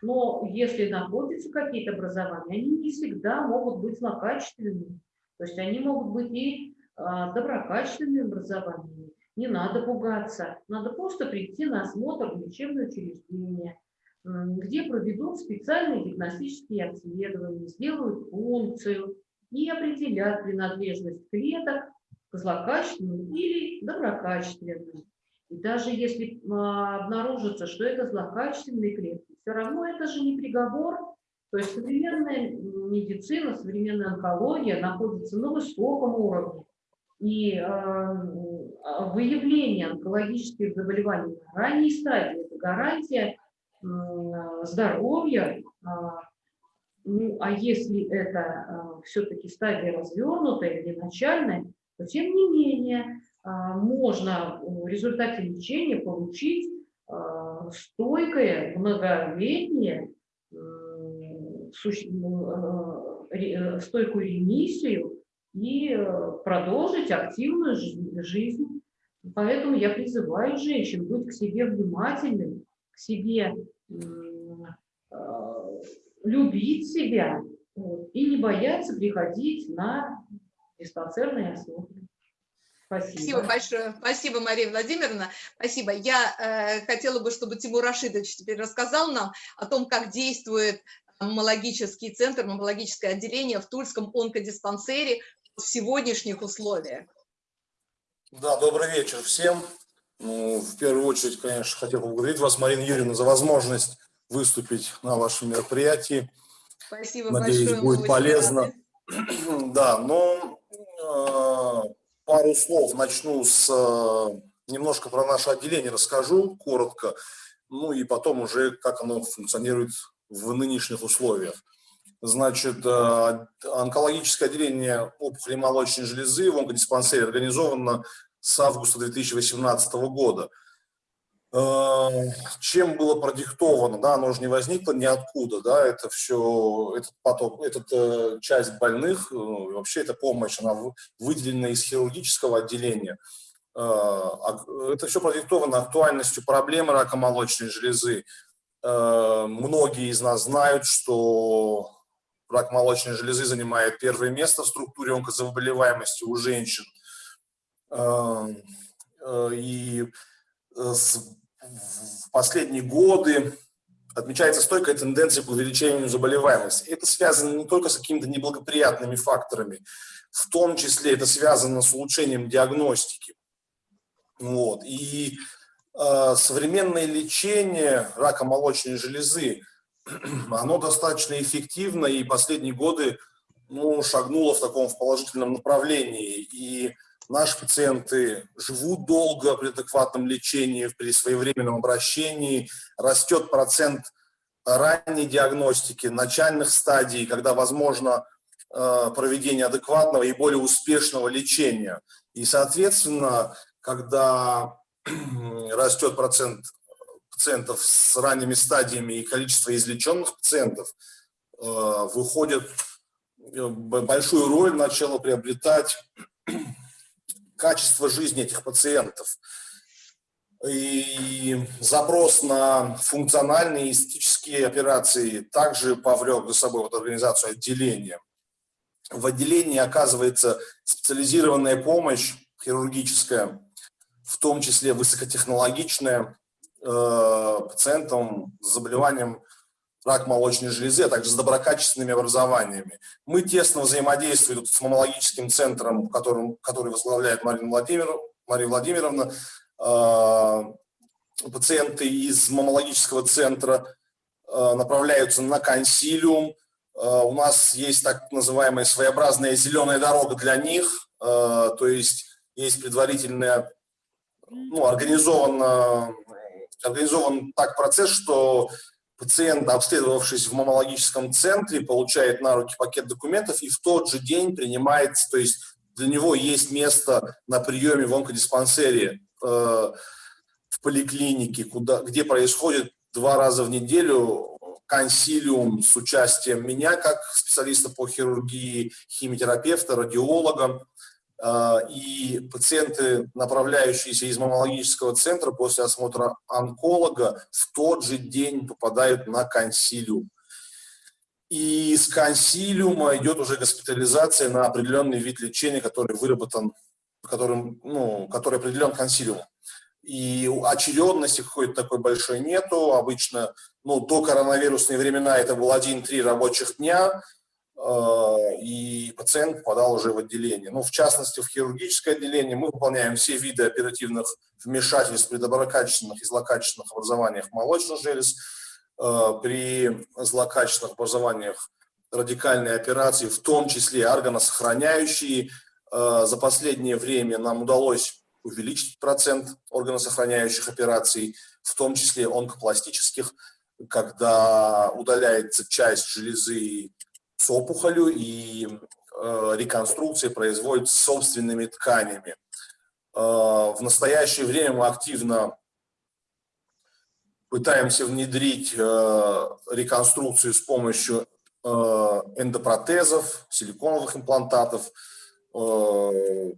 Но если находятся какие-то образования, они не всегда могут быть злокачественными. То есть они могут быть и а, доброкачественными образованиями. Не надо пугаться. Надо просто прийти на осмотр в лечебное учреждение, где проведут специальные диагностические обследования, сделают функцию, и определят принадлежность клеток к злокачественным или доброкачественным. И даже если а, обнаружится, что это злокачественные клетки, все равно это же не приговор. То есть современная медицина, современная онкология находится на высоком уровне. И э, выявление онкологических заболеваний на ранней стадии – это гарантия э, здоровья, э, ну, а если это э, все-таки стадия развернутая или начальная, то тем не менее э, можно в результате лечения получить э, стойкое, многолетнее, э, стойкую ремиссию и продолжить активную жизнь. Поэтому я призываю женщин быть к себе внимательными, к себе любить себя вот, и не бояться приходить на диспансерные осмотры. Спасибо. Спасибо большое. Спасибо, Мария Владимировна. Спасибо. Я э, хотела бы, чтобы Тимур Рашидович теперь рассказал нам о том, как действует маммологический центр, маммологическое отделение в Тульском онкодиспансере в сегодняшних условиях. Да, добрый вечер всем. Ну, в первую очередь, конечно, хотел поблагодарить вас, Марина Юрьевна, за возможность выступить на вашем мероприятии. Спасибо Надеюсь, большое. будет полезно. Да, но э, пару слов начну с э, немножко про наше отделение, расскажу коротко, ну и потом уже как оно функционирует в нынешних условиях. Значит, э, онкологическое отделение опухоли молочной железы в онкодиспансере организовано с августа 2018 года. Эм, чем было продиктовано, да, оно же не возникло ниоткуда, да, это все, этот поток, эта э, часть больных, э, вообще эта помощь, она выделена из хирургического отделения. Э, это все продиктовано актуальностью проблемы рака молочной железы. Многие из нас знают, что рак молочной железы занимает первое место в структуре онкозаболеваемости у женщин. И с в последние годы отмечается стойкая тенденция к увеличению заболеваемости. Это связано не только с какими-то неблагоприятными факторами, в том числе это связано с улучшением диагностики. Вот. И э, современное лечение рака молочной железы, оно достаточно эффективно и последние годы ну, шагнуло в таком в положительном направлении. И Наши пациенты живут долго при адекватном лечении, при своевременном обращении. Растет процент ранней диагностики, начальных стадий, когда возможно э, проведение адекватного и более успешного лечения. И, соответственно, когда растет процент пациентов с ранними стадиями и количество излеченных пациентов выходит большую роль начало приобретать качество жизни этих пациентов. И запрос на функциональные и эстетические операции также повлек за собой вот организацию отделения. В отделении оказывается специализированная помощь хирургическая, в том числе высокотехнологичная, э, пациентам с заболеванием рак молочной железы, а также с доброкачественными образованиями. Мы тесно взаимодействуем с мамологическим центром, которым, который возглавляет Марина, Владимир, Мария Владимировна. Э, пациенты из мамологического центра э, направляются на консилиум. Э, у нас есть так называемая своеобразная зеленая дорога для них, то есть есть предварительная, ну, организован, организован так процесс, что пациент, обследовавшись в мамологическом центре, получает на руки пакет документов и в тот же день принимается, то есть для него есть место на приеме в онкодиспансере э, в поликлинике, куда, где происходит два раза в неделю консилиум с участием меня как специалиста по хирургии, химиотерапевта, радиолога, и пациенты, направляющиеся из мамологического центра после осмотра онколога, в тот же день попадают на консилиум. И с консилиума идет уже госпитализация на определенный вид лечения, который выработан, которым, ну, который определен консилиумом. И очередности какой-то такой большой нету. Обычно, ну, до коронавирусные времена это было 1-3 рабочих дня, и пациент попадал уже в отделение. Ну, в частности, в хирургическое отделение мы выполняем все виды оперативных вмешательств при доброкачественных и злокачественных образованиях молочных желез, э, при злокачественных образованиях радикальной операции, в том числе органосохраняющие. Э, за последнее время нам удалось увеличить процент органосохраняющих операций, в том числе онкопластических, когда удаляется часть железы с опухолью, и э, реконструкция производится собственными тканями. Э, в настоящее время мы активно пытаемся внедрить э, реконструкцию с помощью э, эндопротезов, силиконовых имплантатов. Э,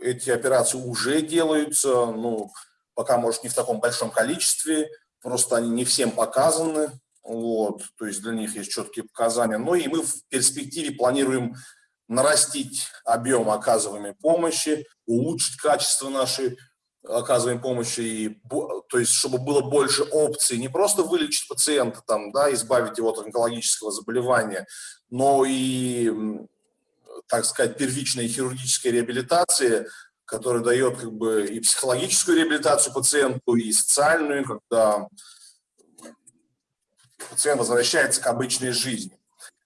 эти операции уже делаются, ну, пока, может, не в таком большом количестве, просто они не всем показаны, вот, то есть для них есть четкие показания. Ну и мы в перспективе планируем нарастить объем оказываемой помощи, улучшить качество нашей оказываемой помощи, и, то есть чтобы было больше опций, не просто вылечить пациента, там, да, избавить его от онкологического заболевания, но и, так сказать, первичная хирургическая реабилитация, которая дает как бы и психологическую реабилитацию пациенту, и социальную, когда пациент возвращается к обычной жизни.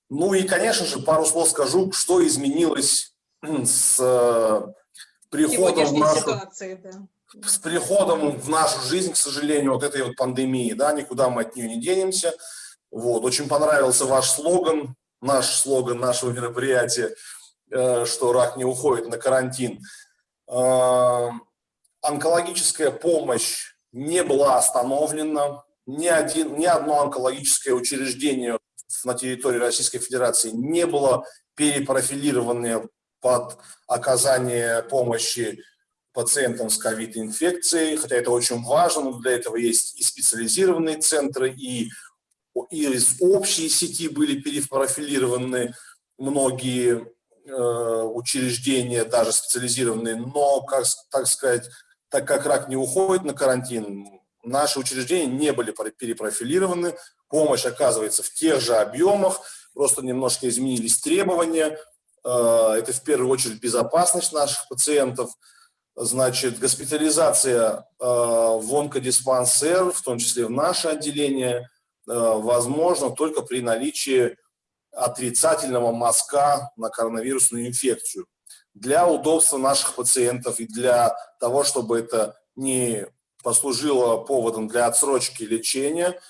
Ну и, конечно же, пару слов скажу, что изменилось с э, приходом в нашу, ситуации, да. с приходом в нашу жизнь, к сожалению, вот этой вот пандемии, да, никуда мы от нее не денемся. Вот, очень понравился ваш слоган, наш слоган нашего мероприятия, э, что рак не уходит на карантин. Э, онкологическая помощь не была остановлена, ни, один, ни одно онкологическое учреждение на территории Российской Федерации не было перепрофилировано под оказание помощи пациентам с ковид-инфекцией, хотя это очень важно, но для этого есть и специализированные центры, и, и из общей сети были перепрофилированы многие э, учреждения, даже специализированные, но, как, так сказать, так как рак не уходит на карантин, наши учреждения не были перепрофилированы, помощь оказывается в тех же объемах, просто немножко изменились требования. Э, это в первую очередь безопасность наших пациентов, значит, госпитализация э, в онкодиспансер, в том числе в наше отделение, э, возможно только при наличии отрицательного мазка на коронавирусную инфекцию. Для удобства наших пациентов и для того, чтобы это не послужило поводом для отсрочки лечения.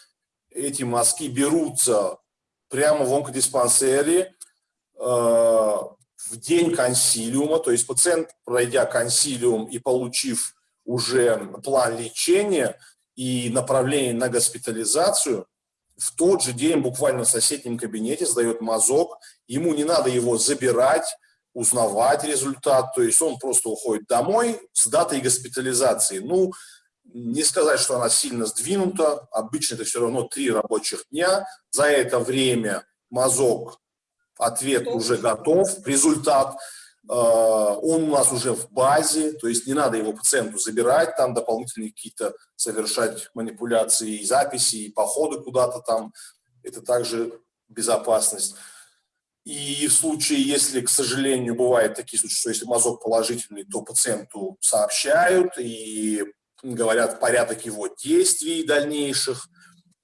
Эти мазки берутся прямо в онкодиспансере э, в день консилиума, то есть пациент, пройдя консилиум и получив уже план лечения, и направление на госпитализацию, в тот же день буквально в соседнем кабинете сдает мазок, ему не надо его забирать, узнавать результат, то есть он просто уходит домой с датой госпитализации. Ну, не сказать, что она сильно сдвинута, обычно это все равно три рабочих дня, за это время мазок, ответ уже готов, результат, э, он у нас уже в базе, то есть не надо его пациенту забирать, там дополнительные какие-то совершать манипуляции и записи, и походы куда-то там, это также безопасность. И в случае, если, к сожалению, бывают такие случаи, что если мазок положительный, то пациенту сообщают и говорят порядок его действий дальнейших.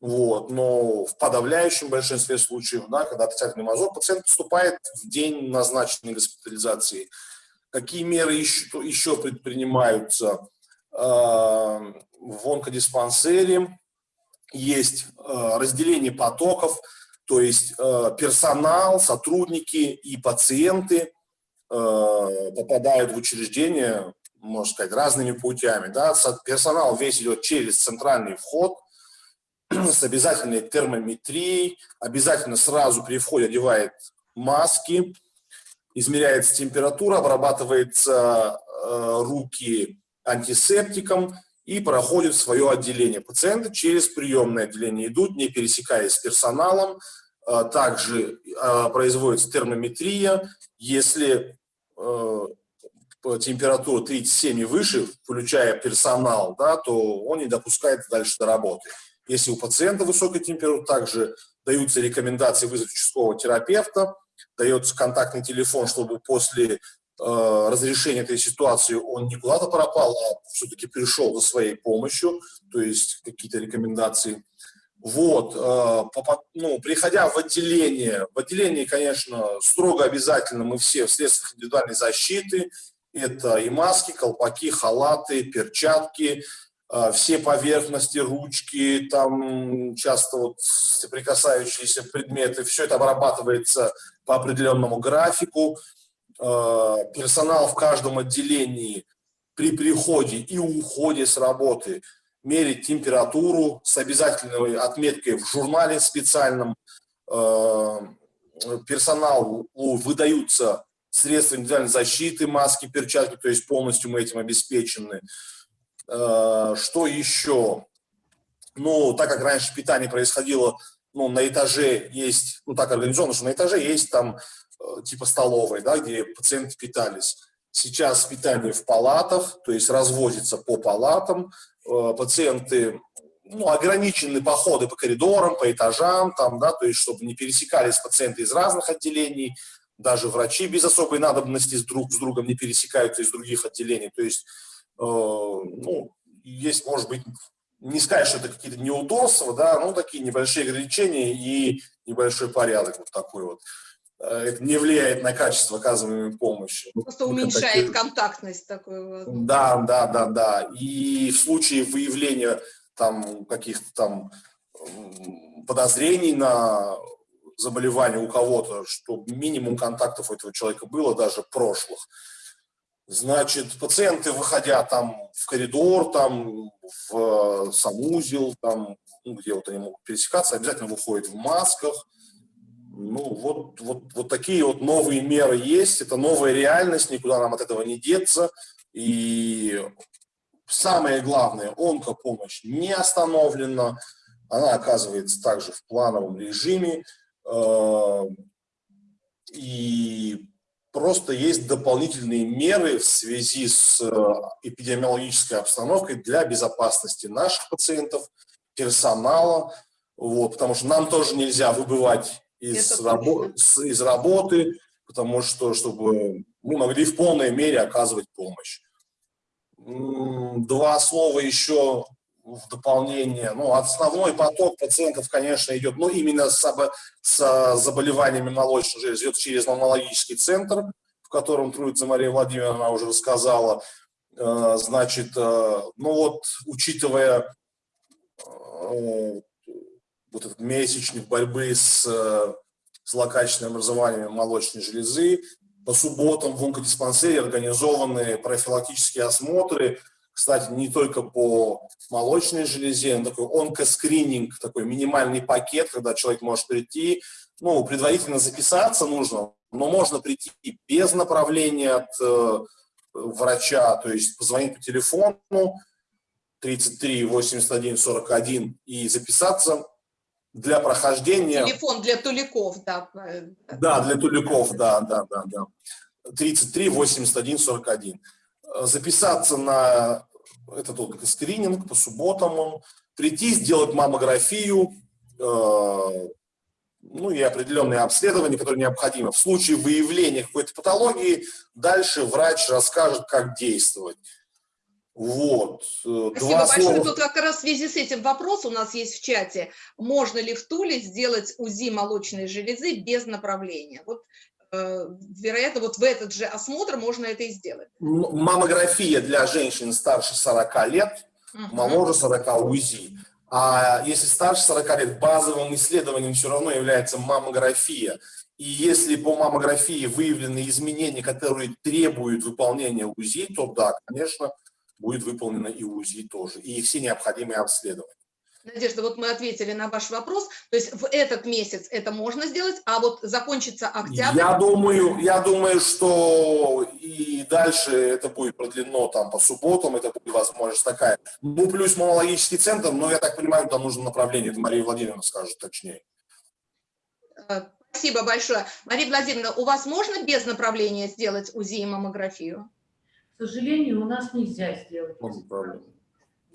Вот. Но в подавляющем большинстве случаев, да, когда отрицательный мазок, пациент поступает в день назначенной госпитализации. Какие меры еще, еще предпринимаются? А, в онкодиспансере есть а, разделение потоков – то есть э, персонал, сотрудники и пациенты попадают в учреждение, можно сказать, разными путями. Да? Персонал весь идет через центральный вход с обязательной термометрией, обязательно сразу при входе одевает маски, измеряется температура, обрабатывается э, руки антисептиком и проходит свое отделение. Пациенты через приемное отделение идут, не пересекаясь с персоналом, а, также а, производится термометрия. Если э, температура 37 и выше, включая персонал, да, то он не допускает дальше до работы. Если у пациента высокая температура, также даются рекомендации вызвать участкового терапевта, дается контактный телефон, чтобы после э, разрешения этой ситуации он не куда-то пропал, а все-таки пришел за своей помощью, то есть какие-то рекомендации. Вот, э, ну, приходя в отделение, в отделении, конечно, строго обязательно мы все в средствах индивидуальной защиты, это и маски, колпаки, халаты, перчатки, э, все поверхности, ручки, там часто вот соприкасающиеся предметы, все это обрабатывается по определенному графику. Э, персонал в каждом отделении при приходе и уходе с работы – мерить температуру с обязательной отметкой в журнале специальном. Э, персоналу выдаются средства индивидуальной защиты, маски, перчатки, то есть полностью мы этим обеспечены. Э, что еще? Ну, так как раньше питание происходило, ну, на этаже есть, ну, так организовано, что на этаже есть там э, типа столовой, да, где пациенты питались. Сейчас питание в палатах, то есть развозится по палатам, Э, пациенты, ну, ограничены походы по коридорам, по этажам, там, да, то есть чтобы не пересекались пациенты из разных отделений, даже врачи без особой надобности с друг с другом не пересекаются из других отделений. То есть, э, ну, есть, может быть, не сказать, что это какие-то неудобства, да, но такие небольшие ограничения и небольшой порядок вот такой вот. Э, это не влияет на качество оказываемой помощи. Просто уменьшает такие... контактность такой. Да, да, да, да. И в случае выявления там каких-то там подозрений на заболевание у кого-то, что минимум контактов у этого человека было, даже прошлых. Значит, пациенты, выходя там в коридор, там в санузел, там, ну, где вот они могут пересекаться, обязательно выходят в масках, ну, вот, вот, вот такие вот новые меры есть, это новая реальность, никуда нам от этого не деться. И самое главное, онкопомощь не остановлена, она оказывается также в плановом режиме. Э, и просто есть дополнительные меры в связи с э, эпидемиологической обстановкой для безопасности наших пациентов, персонала, вот, потому что нам тоже нельзя выбывать из, рабо из работы, потому что, чтобы мы могли в полной мере оказывать помощь. Два слова еще в дополнение. Ну, основной поток пациентов, конечно, идет, ну, именно с, с заболеваниями молочной железы, идет через маммологический центр, в котором трудится Мария Владимировна, она уже рассказала. Э, значит, э, ну вот, учитывая э, вот этот месячник борьбы с э, злокачественным образованием молочной железы. По субботам в онкодиспансере организованы профилактические осмотры. Кстати, не только по молочной железе, но такой онкоскрининг, такой минимальный пакет, когда человек может прийти, ну, предварительно записаться нужно, но можно прийти без направления от э, врача, то есть позвонить по телефону 33 81 41 и записаться для прохождения... Телефон для туликов, да. Да, для туликов, да, да, да, да. 33 81 41. Записаться на этот вот скрининг по субботам, прийти, сделать маммографию, э, ну и определенные обследования, которые необходимы. В случае выявления какой-то патологии дальше врач расскажет, как действовать. Вот. Э, Спасибо Два большое. Слова. Тут как раз в связи с этим вопрос у нас есть в чате. Можно ли в Туле сделать УЗИ молочной железы без направления? Вот э, вероятно, вот в этот же осмотр можно это и сделать. Маммография для женщин старше 40 лет, угу. моложе 40 УЗИ. А если старше 40 лет, базовым исследованием все равно является маммография. И если по маммографии выявлены изменения, которые требуют выполнения УЗИ, то да, конечно, будет выполнено и УЗИ тоже, и все необходимые обследования. Надежда, вот мы ответили на ваш вопрос. То есть в этот месяц это можно сделать, а вот закончится октябрь... Я думаю, я думаю, что и дальше это будет продлено там по субботам, это будет возможность такая. Ну, плюс маммологический центр, но я так понимаю, там нужно направление, это Мария Владимировна скажет точнее. Э, спасибо большое. Мария Владимировна, у вас можно без направления сделать УЗИ и маммографию? К сожалению, у нас нельзя сделать. Направление.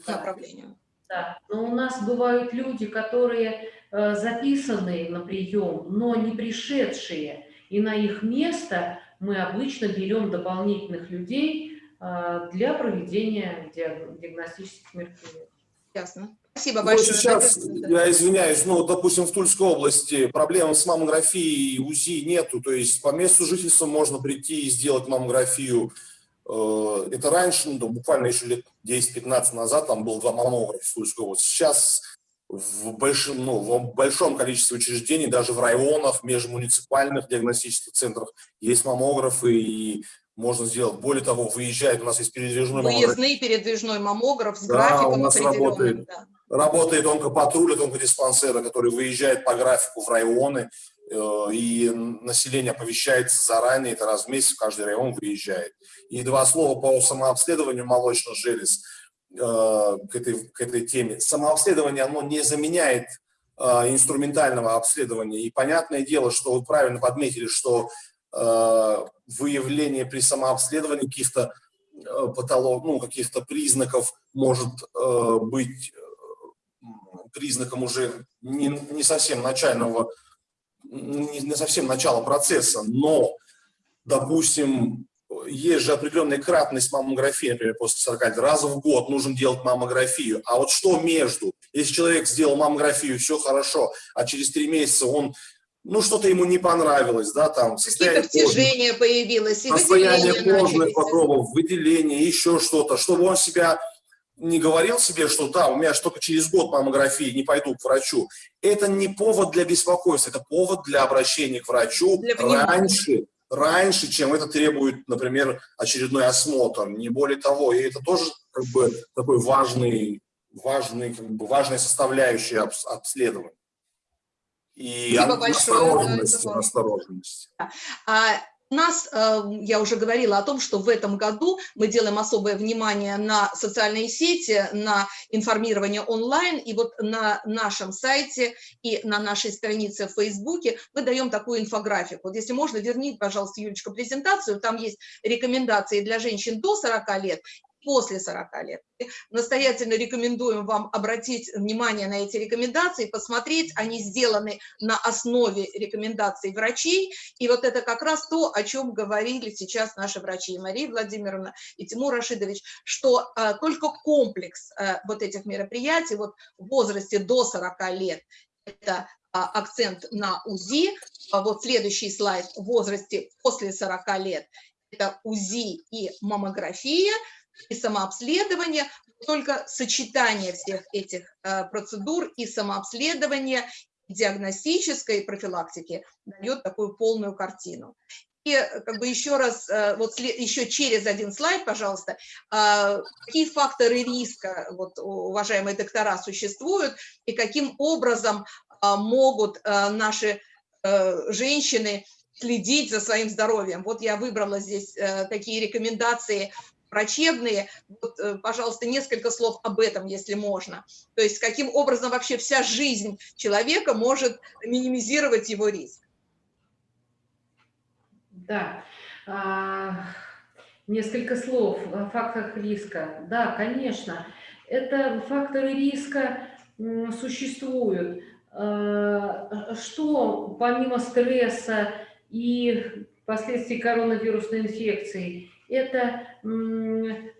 Да. Направление. Да, но у нас бывают люди, которые э, записаны на прием, но не пришедшие, и на их место мы обычно берем дополнительных людей э, для проведения диагностических мероприятий. Ясно. Спасибо ну, большое. сейчас, я извиняюсь, ну, допустим, в Тульской области проблем с маммографией УЗИ нету, то есть по месту жительства можно прийти и сделать маммографию это раньше, ну, буквально еще лет 10-15 назад, там было два маммографа в области. Сейчас в большом, ну, в большом количестве учреждений, даже в районах, межмуниципальных диагностических центрах есть маммографы, и можно сделать. Более того, выезжает, у нас есть передвижной Выездный маммограф. Выездный передвижной маммограф с да, графиком у нас работает, да. работает онкопатруль, онкодиспансера, который выезжает по графику в районы, Э, и население оповещается заранее, это раз в месяц каждый район выезжает. И два слова по самообследованию молочных желез э, к этой, к этой теме. Самообследование, оно не заменяет э, инструментального обследования. И понятное дело, что вы правильно подметили, что выявление при самообследовании каких-то патолог, ну, каких-то признаков может быть признаком уже не, не совсем начального не совсем начало процесса, но, допустим, есть же определенная кратность маммографии, например, после 40 лет, раз в год нужно делать маммографию. А вот что между? Если человек сделал маммографию, все хорошо, а через три месяца он ну, что-то ему не понравилось, да, там, состояние Какие-то появилось, и состояние кожных покровов, выделение, еще что-то, чтобы он себя не говорил себе, что да, у меня только через год маммографии, не пойду к врачу. Это не повод для беспокойства, это повод для обращения к врачу раньше, раньше, чем это требует, например, очередной осмотр. Не более того, и это тоже как бы такой важный, важный, как бы важная составляющая обследования. И осторожность, осторожность. А, нас, э, я уже говорила о том, что в этом году мы делаем особое внимание на социальные сети, на информирование онлайн, и вот на нашем сайте и на нашей странице в Фейсбуке мы даем такую инфографику. Вот если можно, верните, пожалуйста, Юлечка, презентацию, там есть рекомендации для женщин до 40 лет после 40 лет. Настоятельно рекомендуем вам обратить внимание на эти рекомендации, посмотреть, они сделаны на основе рекомендаций врачей, и вот это как раз то, о чем говорили сейчас наши врачи, и Мария Владимировна, и Тимур Рашидович, что а, только комплекс а, вот этих мероприятий вот в возрасте до 40 лет, это а, акцент на УЗИ, а вот следующий слайд в возрасте после 40 лет, это УЗИ и маммография, и самообследование, только сочетание всех этих э, процедур и самообследования, и диагностической профилактики дает такую полную картину. И как бы еще раз, вот еще через один слайд, пожалуйста, какие факторы риска, вот, уважаемые доктора, существуют, и каким образом могут наши женщины следить за своим здоровьем. Вот я выбрала здесь такие рекомендации врачебные. Вот, э, пожалуйста, несколько слов об этом, если можно. То есть каким образом вообще вся жизнь человека может минимизировать его риск. Да, а, несколько слов о факторах риска. Да, конечно, это факторы риска существуют. А, что помимо стресса и последствий коронавирусной инфекции, это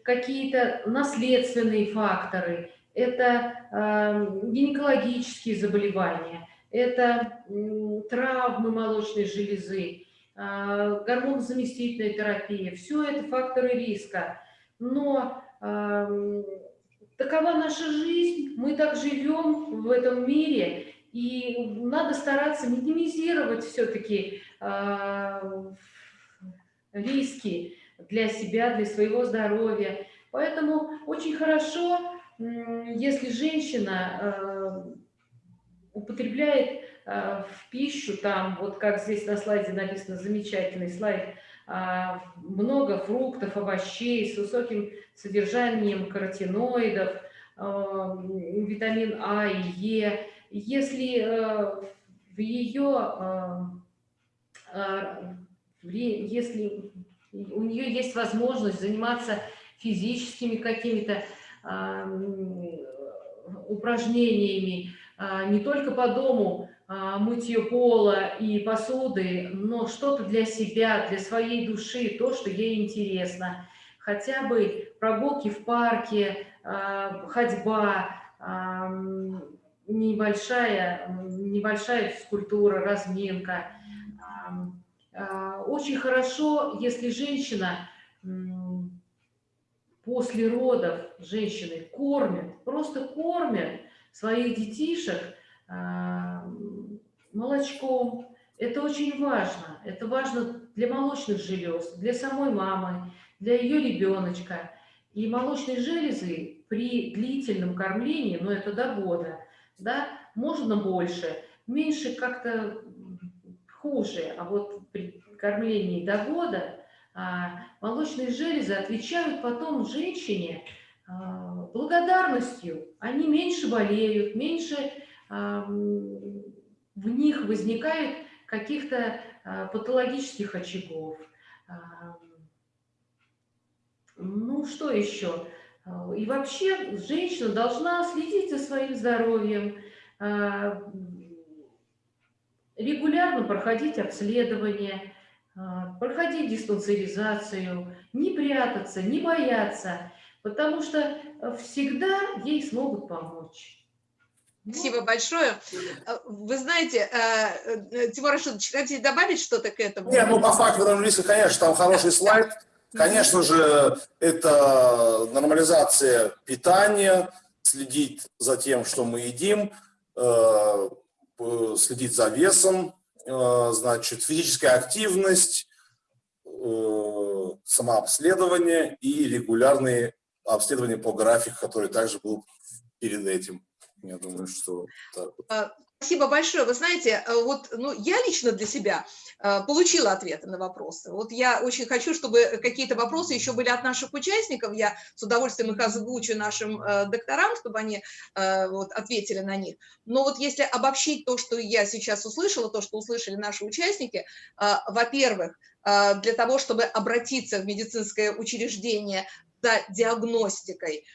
какие-то наследственные факторы, это гинекологические заболевания, это травмы молочной железы, а, гормонозаместительная терапия. Все это факторы риска. Но такова наша жизнь, мы так живем в этом мире, и надо стараться минимизировать все-таки а, риски для себя, для своего здоровья. Поэтому очень хорошо, если женщина э, употребляет э, в пищу, там, вот как здесь на слайде написано, замечательный слайд, а, много фруктов, овощей с высоким содержанием каротиноидов, э, витамин А и Е. Если в ее, если у нее есть возможность заниматься физическими какими-то упражнениями, а, не только по дому, а, мытье пола и посуды, но что-то для себя, для своей души, то, что ей интересно. Хотя бы прогулки в парке, а, ходьба, небольшая, небольшая физкультура, разминка – а, очень хорошо, если женщина после родов женщины кормят, просто кормят своих детишек а, молочком. Это очень важно. Это важно для молочных желез, для самой мамы, для ее ребеночка. И молочные железы при длительном кормлении, но ну, это до года, да, можно больше, меньше как-то хуже, а вот при кормлении до года а, молочные железы отвечают потом женщине а, благодарностью. Они меньше болеют, меньше а, в них возникает каких-то патологических очагов. Ну, что еще? И вообще женщина должна следить за своим здоровьем, регулярно проходить обследование, а, проходить диспансеризацию, не прятаться, не бояться, потому что всегда ей смогут помочь. Спасибо большое. А, вы знаете, э, Тимур Рашидович, хотите добавить что-то к этому? Нет, ну по риска, конечно, там хороший слайд. Конечно же, это нормализация питания, следить за тем, что мы едим, э, Э, следить за весом, э, значит, физическая активность, э, самообследование и регулярные обследования по графику, который также был перед этим. Я думаю, что. Спасибо большое. Вы знаете, э, вот ну, я лично для себя э, получила ответы на вопросы. Вот я очень хочу, чтобы какие-то вопросы еще были от наших участников. Я с удовольствием их озвучу нашим э, докторам, чтобы они вот, ответили на них. Но вот если обобщить то, что я сейчас услышала, то, что услышали наши участники, во-первых, для того, чтобы обратиться в медицинское учреждение за диагностикой,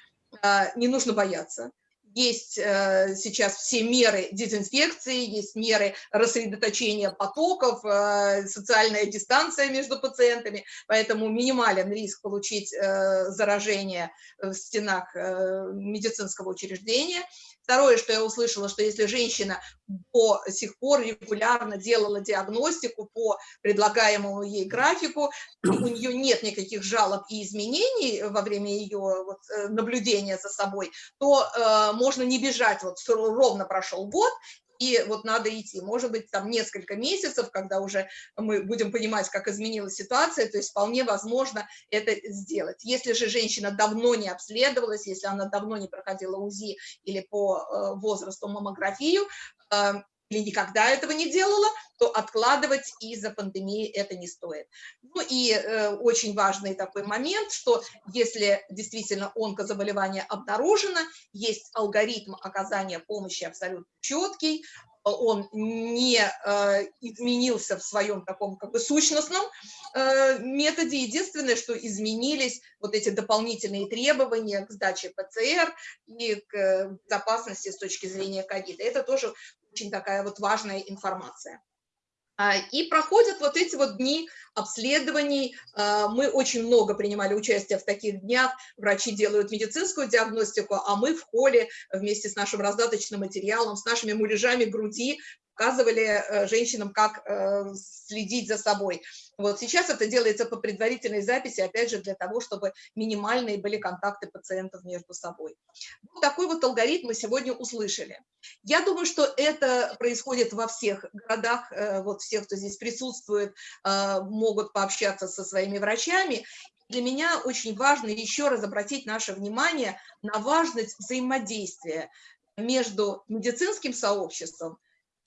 не нужно бояться есть э, сейчас все меры дезинфекции, есть меры рассредоточения потоков, э, социальная дистанция между пациентами, поэтому минимален риск получить э, заражение в стенах медицинского учреждения. Второе, что я услышала, что если женщина до сих пор регулярно делала диагностику по предлагаемому ей графику, у нее нет никаких жалоб и изменений во время ее вот, э, наблюдения за собой, то э, можно не бежать, вот ровно прошел год, и вот надо идти. Может быть, там несколько месяцев, когда уже мы будем понимать, как изменилась ситуация, то есть вполне возможно это сделать. Если же женщина давно не обследовалась, если она давно не проходила УЗИ или по э, возрасту маммографию, э, или никогда этого не делала, то откладывать из-за пандемии это не стоит. Ну и э, очень важный такой момент, что если действительно онкозаболевание обнаружено, есть алгоритм оказания помощи абсолютно четкий, он не э, изменился в своем таком как бы сущностном э, методе. Единственное, что изменились вот эти дополнительные требования к сдаче ПЦР и к безопасности с точки зрения ковида. Это тоже очень такая вот важная информация. А, и проходят вот эти вот дни обследований. А, мы очень много принимали участие в таких днях. Врачи делают медицинскую диагностику, а мы в холле вместе с нашим раздаточным материалом, с нашими муляжами груди показывали э, женщинам, как э, следить за собой. Вот сейчас это делается по предварительной записи, опять же, для того, чтобы минимальные были контакты пациентов между собой. Вот такой вот алгоритм мы сегодня услышали. Я думаю, что это происходит во всех городах, э, вот всех, кто здесь присутствует, могут пообщаться со своими врачами. Для меня очень важно еще раз обратить наше внимание на важность взаимодействия между медицинским сообществом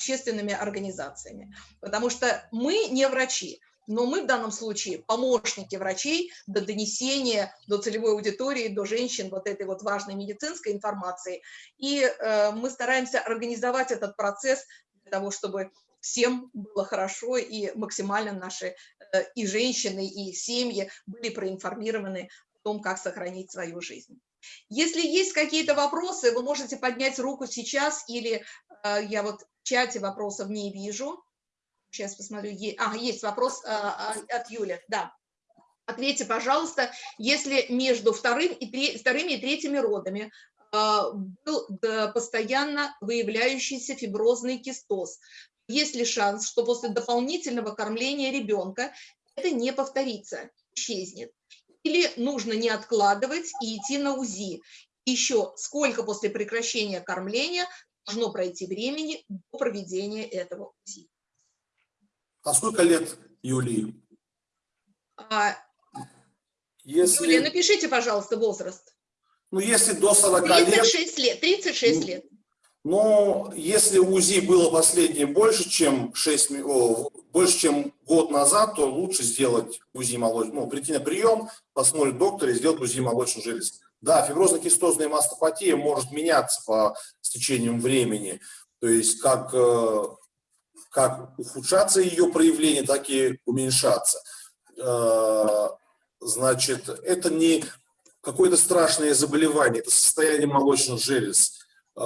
общественными организациями. Потому что мы не врачи, но мы в данном случае помощники врачей до донесения до целевой аудитории, до женщин вот этой вот важной медицинской информации. И э, мы стараемся организовать этот процесс для того, чтобы всем было хорошо и максимально наши э, и женщины, и семьи были проинформированы о том, как сохранить свою жизнь. Если есть какие-то вопросы, вы можете поднять руку сейчас, или э, я вот в чате вопросов не вижу. Сейчас посмотрю. А, есть вопрос а, а, от Юли. Да. Ответьте, пожалуйста, если между вторым и три, вторыми и третьими родами а, был постоянно выявляющийся фиброзный кистоз, есть ли шанс, что после дополнительного кормления ребенка это не повторится, исчезнет? Или нужно не откладывать и идти на УЗИ? Еще сколько после прекращения кормления должно пройти времени до проведения этого УЗИ. А сколько лет Юлии? А, если... Юлия, напишите, пожалуйста, возраст. Ну, если до 40 36 лет. лет 36 ну, лет. Но если УЗИ было последнее больше, чем 6, о, больше, чем год назад, то лучше сделать УЗИ молочного, ну, прийти на прием, посмотреть доктора и сделать УЗИ молочной железы. Да, фиброзно-кистозная мастопатия может меняться по течением времени, то есть как, э, как ухудшаться ее проявление, так и уменьшаться. Э, значит, это не какое-то страшное заболевание, это состояние молочных желез. Э,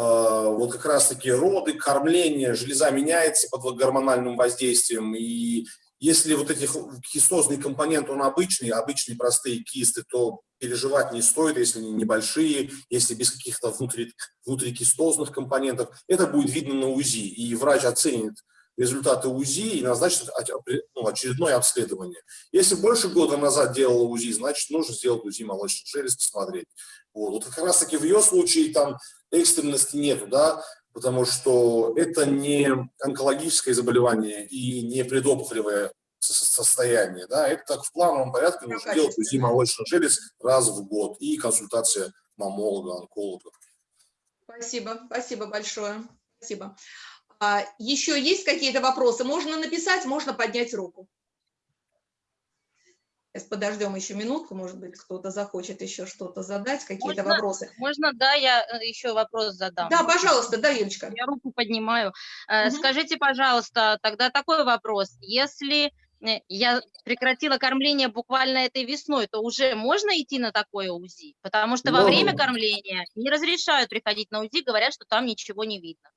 вот как раз-таки роды, кормление, железа меняется под гормональным воздействием, и если вот этих кистозный компонент, он обычный, обычные простые кисты, то переживать не стоит, если они небольшие, если без каких-то внутри, внутрикистозных компонентов. Это будет видно на УЗИ, и врач оценит результаты УЗИ и назначит ну, очередное обследование. Если больше года назад делала УЗИ, значит, нужно сделать УЗИ молочных желез, посмотреть. Вот, вот как раз таки в ее случае там экстренности нету, да, потому что это не онкологическое заболевание и не предопухолевое состояние. Да, это так в плановом порядке нужно делать УЗИ молочных желез раз в год и консультация мамолога, онколога. Спасибо, спасибо большое. Спасибо. А, еще есть какие-то вопросы? Можно написать, можно поднять руку. Сейчас подождем еще минутку, может быть, кто-то захочет еще что-то задать, какие-то вопросы. Можно, да, я э, еще вопрос задам. Да, пожалуйста, да, Юлечка. Я руку поднимаю. Угу. Скажите, пожалуйста, тогда такой вопрос. Если я прекратила кормление буквально этой весной, то уже можно идти на такое УЗИ? Потому что во время кормления не разрешают приходить на УЗИ, говорят, что там ничего не видно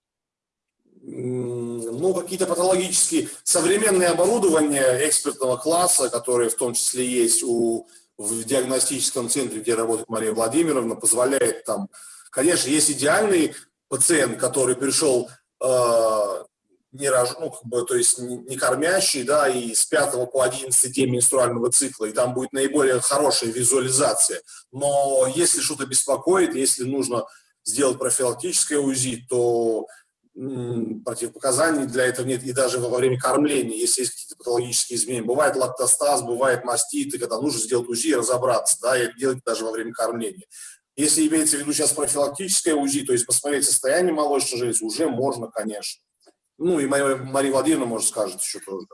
ну, какие-то патологические, современные оборудования экспертного класса, которые в том числе есть у, в диагностическом центре, где работает Мария Владимировна, позволяет там, конечно, есть идеальный пациент, который пришел э, не рож, ну, как бы, то есть не, кормящий, да, и с 5 по 11 день менструального цикла, и там будет наиболее хорошая визуализация. Но если что-то беспокоит, если нужно сделать профилактическое УЗИ, то противопоказаний для этого нет, и даже во время кормления, если есть какие-то патологические изменения. Бывает лактостаз, бывает маститы, когда нужно сделать УЗИ и разобраться, да, и делать даже во время кормления. Если имеется в виду сейчас профилактическое УЗИ, то есть посмотреть состояние молочной железы, уже можно, конечно. Ну, и Мария, Мария Владимировна, может, скажет еще тоже.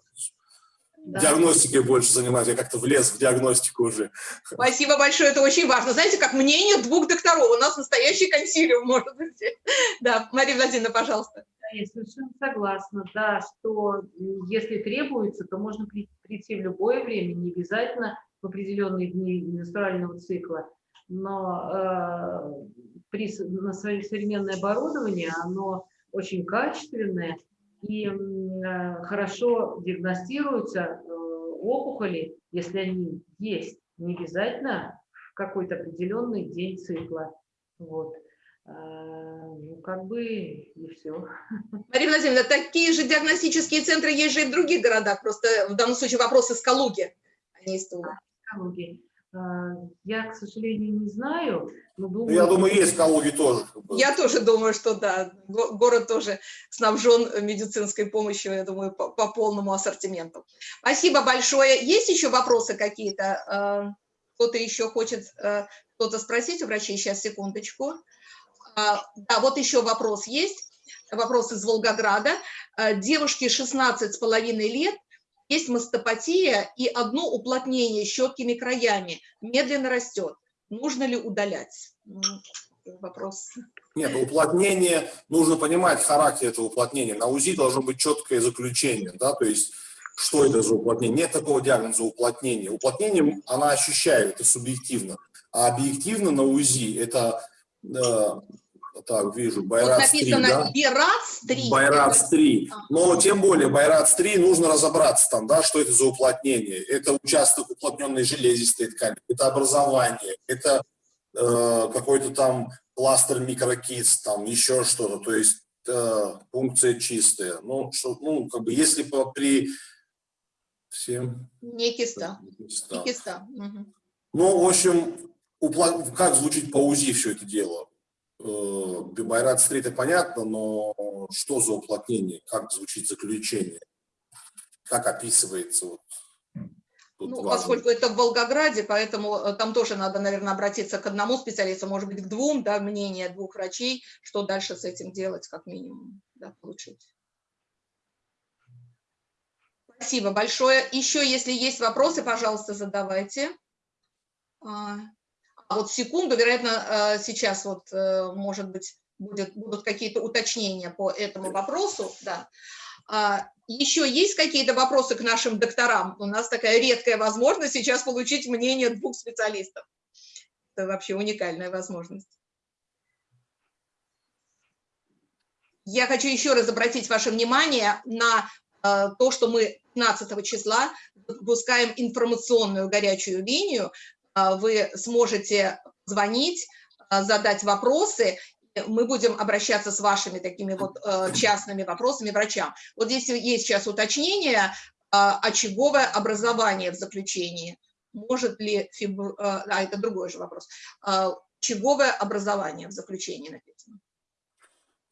Да. Диагностикой больше занимаюсь, я как-то влез в диагностику уже. Спасибо большое, это очень важно. Знаете, как мнение двух докторов. У нас настоящий консилиум, может быть. Да, Мария Владимировна, пожалуйста. Да, Я совершенно согласна, да, что если требуется, то можно при- прийти в любое время, не обязательно в определенные дни менструального цикла, но э, при, на свое современное оборудование, оно очень качественное и э, хорошо диагностируются э, опухоли, если они есть, не обязательно в какой-то определенный день цикла. Вот. Э, Ну, как бы и все. Мария Владимировна, такие же диагностические центры есть же и в других городах. Просто в данном случае вопрос из Калуги, а не из Тула. А, Я, к сожалению, не знаю, но Ну, думаю, я думаю, есть в Калуге тоже. Я тоже думаю, что да, го- город тоже снабжен медицинской помощью, я думаю, по, по полному ассортименту. Спасибо большое. Есть еще вопросы какие-то? Э, Кто-то еще хочет э, что-то спросить у врачей? Сейчас, секундочку. А, Да, вот еще вопрос есть. Вопрос из Волгограда. Э, Девушке 16 с половиной лет, есть мастопатия и одно уплотнение с четкими краями. Медленно растет. Нужно ли удалять? М, Вопрос. Нет, уплотнение, нужно понимать характер этого уплотнения. На УЗИ должно быть четкое заключение, да, то есть что это за уплотнение. Нет такого диагноза уплотнение. Уплотнение она ощущает, это субъективно. А объективно на УЗИ это, э, так, вижу, Байрац 3, написано да? Бирац-3. Байрац 3. Ага. Но тем более Байрац 3 нужно разобраться там, да, что это за уплотнение. Это участок уплотненной железистой ткани, это образование, это э, какой-то там пластер микрокист, там еще что-то, то есть э, функция чистая. Ну, что, ну, как бы, если по, при всем... Не киста. Не киста. Мгм. Ну, в общем, упла- как звучит по УЗИ все это дело? Э, Байрат стрит это понятно, но что за уплотнение? Как звучит заключение? Как описывается? Вот, тут Ну, важно. поскольку это в Волгограде, поэтому э, там тоже надо, наверное, обратиться к одному специалисту, может быть, к двум, да, мнение двух врачей, что дальше с этим делать, как минимум, да, получить. Спасибо большое. Еще, если есть вопросы, пожалуйста, задавайте. А, вот секунду, вероятно, э, сейчас вот, э, может быть, будет, будут какие-то уточнения по этому вопросу, да. А, Еще есть какие-то вопросы к нашим докторам? У нас такая редкая возможность сейчас получить мнение двух специалистов. Это вообще уникальная возможность. Я хочу еще раз обратить ваше внимание на э, то, что мы 15 числа выпускаем информационную горячую линию. Э, Вы сможете звонить, э, задать вопросы, мы будем обращаться с вашими такими вот э, частными вопросами врачам. Вот здесь есть сейчас уточнение, э, очаговое образование в заключении. Может ли фибр... э, А, это другой же вопрос. Очаговое образование в заключении написано.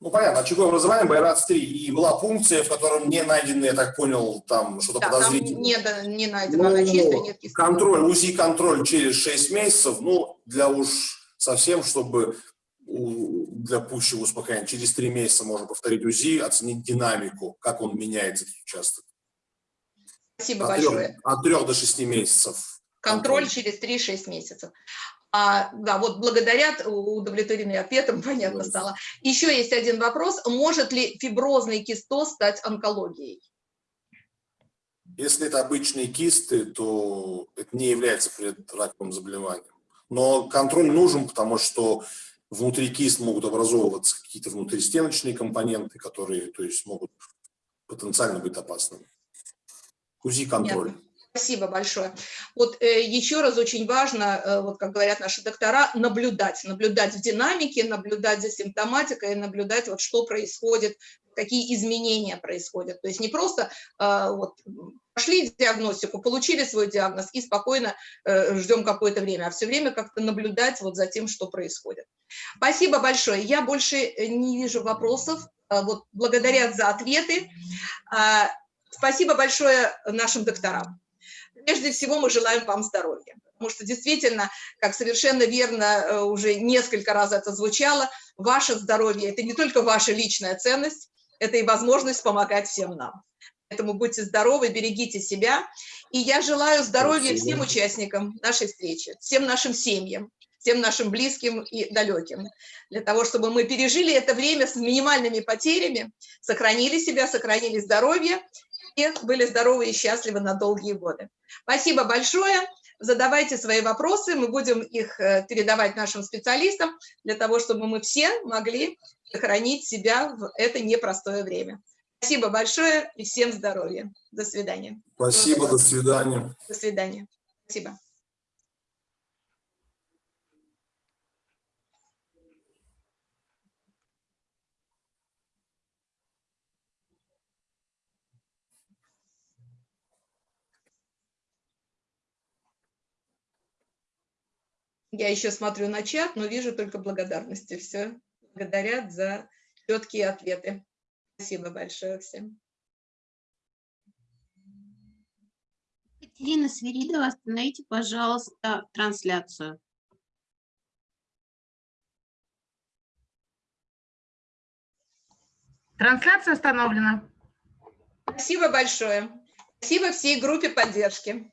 Ну, понятно, очаговое образование, Байрат 3. И была функция, в котором не найдены, я так понял, там что-то Да, там подозрительное. не, да- не найдено, Ну, она чистая, нет контроль, УЗИ-контроль через 6 месяцев, ну, для уж совсем, чтобы для пущего успокоения, через 3 месяца можно повторить УЗИ, оценить динамику, как он меняется, этот участок. Спасибо От 3, большое. от 3 до 6 месяцев. Контроль через 3-6 месяцев. А, да, вот благодарят, у- удовлетворены ответом, понятно стало. Еще есть один вопрос. Может ли фиброзный кистоз стать онкологией? Если это обычные кисты, то это не является предраковым заболеванием. Но контроль нужен, потому что внутри кист могут образовываться какие-то внутристеночные компоненты, которые то есть, могут потенциально быть опасными. УЗИ-контроль. Спасибо большое. Вот э, еще раз очень важно, э, вот как говорят наши доктора, наблюдать, наблюдать в динамике, наблюдать за симптоматикой, наблюдать вот что происходит, какие изменения происходят. То есть не просто э, вот пошли диагностику, получили свой диагноз и спокойно э, ждем какое-то время, а все время как-то наблюдать вот за тем, что происходит. Спасибо большое. Я больше э, не вижу вопросов. э, вот, благодарят за ответы. А, Спасибо большое нашим докторам. Прежде всего мы желаем вам здоровья, потому что действительно, как совершенно верно э, уже несколько раз это звучало, ваше здоровье – это не только ваша личная ценность, это и возможность помогать всем нам. Поэтому будьте здоровы, берегите себя. И я желаю здоровья Спасибо. всем участникам нашей встречи, всем нашим семьям, всем нашим близким и далеким, для того, чтобы мы пережили это время с минимальными потерями, сохранили себя, сохранили здоровье и были здоровы и счастливы на долгие годы. Спасибо большое. Задавайте свои вопросы, мы будем их э, передавать нашим специалистам, для того, чтобы мы все могли сохранить себя в это непростое время. Спасибо большое и всем здоровья. До свидания. Спасибо, до свидания. До свидания. Спасибо. Я еще смотрю на чат, но вижу только благодарности. Все благодарят за четкие ответы. Спасибо большое всем. Екатерина Свиридова, остановите, пожалуйста, трансляцию. Трансляция остановлена. Спасибо большое. Спасибо всей группе поддержки.